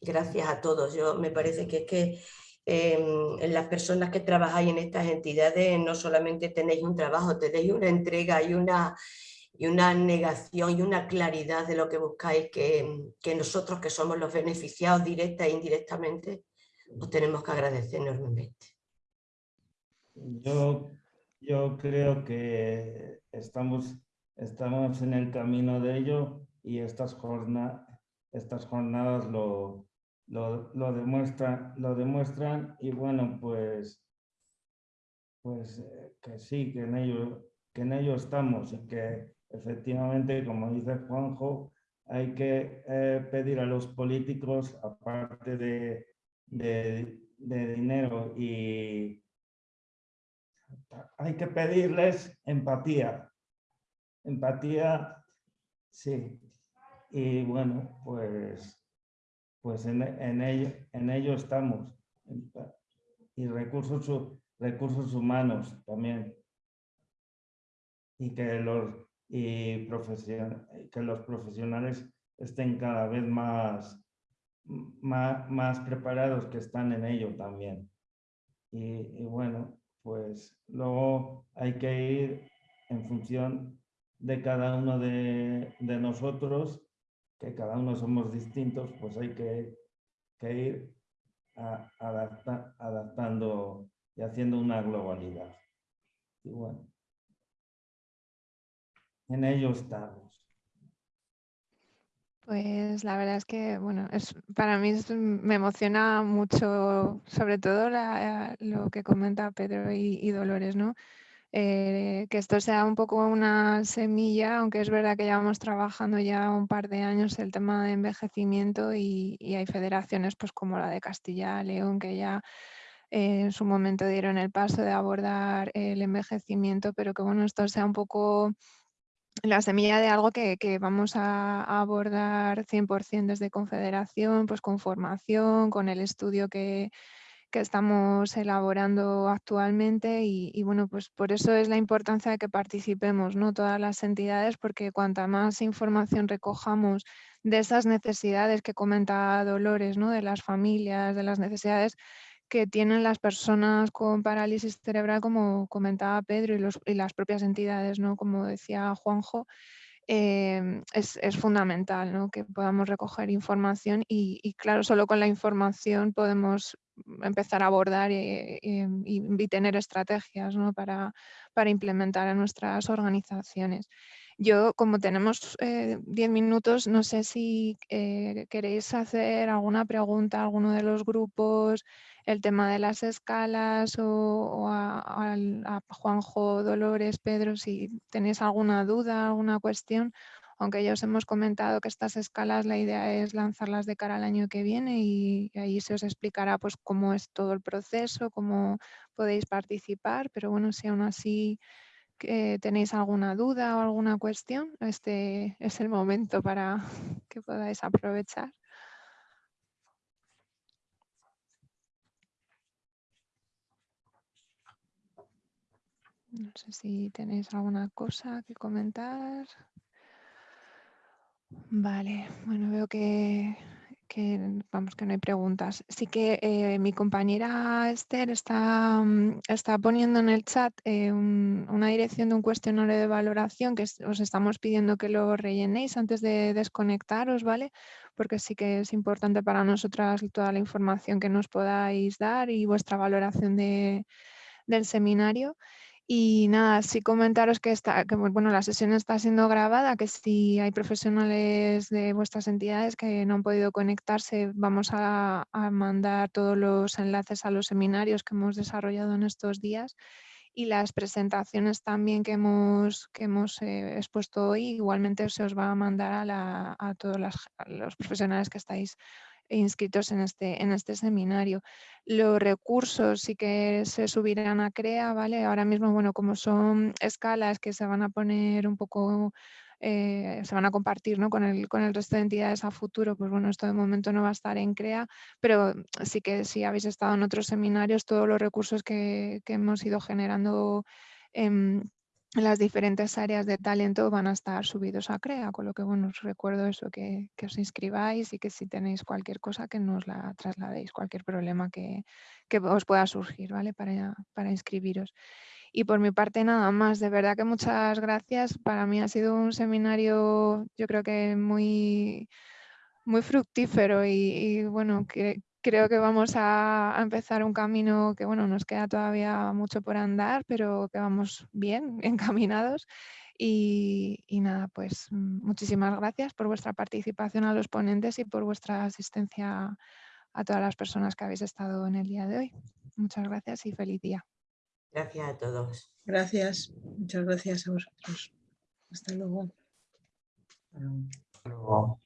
Gracias a todos. Yo me parece que es que em, las personas que trabajáis en estas entidades no solamente tenéis un trabajo, tenéis una entrega y una, y una negación y una claridad de lo que buscáis que, que nosotros que somos los beneficiados directa e indirectamente os tenemos que agradecer enormemente. Yo, yo creo que estamos, estamos en el camino de ello y estas, jornadas estas jornadas lo, lo, lo, demuestran, lo demuestran y bueno, pues, pues eh, que sí, que en ello, que en ello estamos y que efectivamente, como dice Juanjo, hay que eh, pedir a los políticos, aparte de, de, dinero, y hay que pedirles empatía. Empatía, sí. Y bueno, pues, pues en, en, ello, en ello estamos. Y recursos, recursos humanos también. Y que los, y que los profesionales estén cada vez más, más, más, preparados que están en ello también. Y, bueno, pues luego hay que ir en función de cada uno de, de nosotros, que cada uno somos distintos, pues hay que, que ir adaptando y haciendo una globalidad. Y bueno en ello estamos. Pues la verdad es que, bueno, es, para mí me emociona mucho, sobre todo lo que comenta Pedro y, Dolores, ¿no? Eh, que esto sea un poco una semilla, aunque es verdad que llevamos trabajando ya un par de años el tema de envejecimiento y, hay federaciones pues como la de Castilla León que ya eh, en su momento dieron el paso de abordar el envejecimiento, pero que bueno, esto sea un poco la semilla de algo que, vamos a, abordar 100% desde Confederación, pues con formación, con el estudio que, estamos elaborando actualmente y, bueno, pues por eso es la importancia de que participemos, ¿no? Todas las entidades, porque cuanta más información recojamos de esas necesidades que comenta Dolores, ¿no? De las familias, de las necesidades que tienen las personas con parálisis cerebral, como comentaba Pedro, y, las propias entidades, ¿no? como decía Juanjo, em, es, fundamental ¿no? que podamos recoger información y, claro, solo con la información podemos empezar a abordar y, tener estrategias ¿no? para, para, implementar en nuestras organizaciones. Yo, como tenemos 10 eh, minutos, no sé si eh, queréis hacer alguna pregunta a alguno de los grupos, el tema de las escalas o, a, Juanjo, Dolores, Pedro, si tenéis alguna duda, alguna cuestión, aunque ya os hemos comentado que estas escalas la idea es lanzarlas de cara al año que viene y, ahí se os explicará pues cómo es todo el proceso, cómo podéis participar, pero bueno, si aún así que tenéis alguna duda o alguna cuestión, este es el momento para que podáis aprovechar. No sé si tenéis alguna cosa que comentar. Vale, bueno, veo que, vamos, que no hay preguntas. Sí que eh, mi compañera Esther está, mm, está, poniendo en el chat eh, una dirección de un cuestionario de valoración que os estamos pidiendo que lo rellenéis antes de desconectaros, ¿vale? Porque sí que es importante para nosotras toda la información que nos podáis dar y vuestra valoración de, del seminario. Y nada, sí comentaros que, está, bueno, la sesión está siendo grabada, que si hay profesionales de vuestras entidades que no han podido conectarse, vamos a, mandar todos los enlaces a los seminarios que hemos desarrollado en estos días y las presentaciones también que hemos, que hemos eh, expuesto hoy, igualmente se os va a mandar a, a todos los profesionales que estáis inscritos en este, en este seminario. Los recursos sí que se subirán a CREA, ¿vale? Ahora mismo, bueno, como son escalas que se van a poner un poco, eh, se van a compartir ¿no? con, el, con el resto de entidades a futuro, pues bueno, esto de momento no va a estar en CREA, pero sí que si habéis estado en otros seminarios, todos los recursos que, que hemos ido generando en las diferentes áreas de talento van a estar subidos a CREA, con lo que bueno, os recuerdo eso, que, os inscribáis y que si tenéis cualquier cosa que nos la trasladéis, cualquier problema que, os pueda surgir, ¿vale? Para, para inscribiros. Y por mi parte nada más, de verdad que muchas gracias. Para mí ha sido un seminario, yo creo que muy, muy fructífero y, y bueno, que, creo que vamos a, empezar un camino que, bueno, nos queda todavía mucho por andar, pero que vamos bien, encaminados. Y, nada, pues mm, muchísimas gracias por vuestra participación a los ponentes y por vuestra asistencia a todas las personas que habéis estado en el día de hoy. Muchas gracias y feliz día. Gracias a todos. Gracias, muchas gracias a vosotros. Hasta luego. Hasta luego.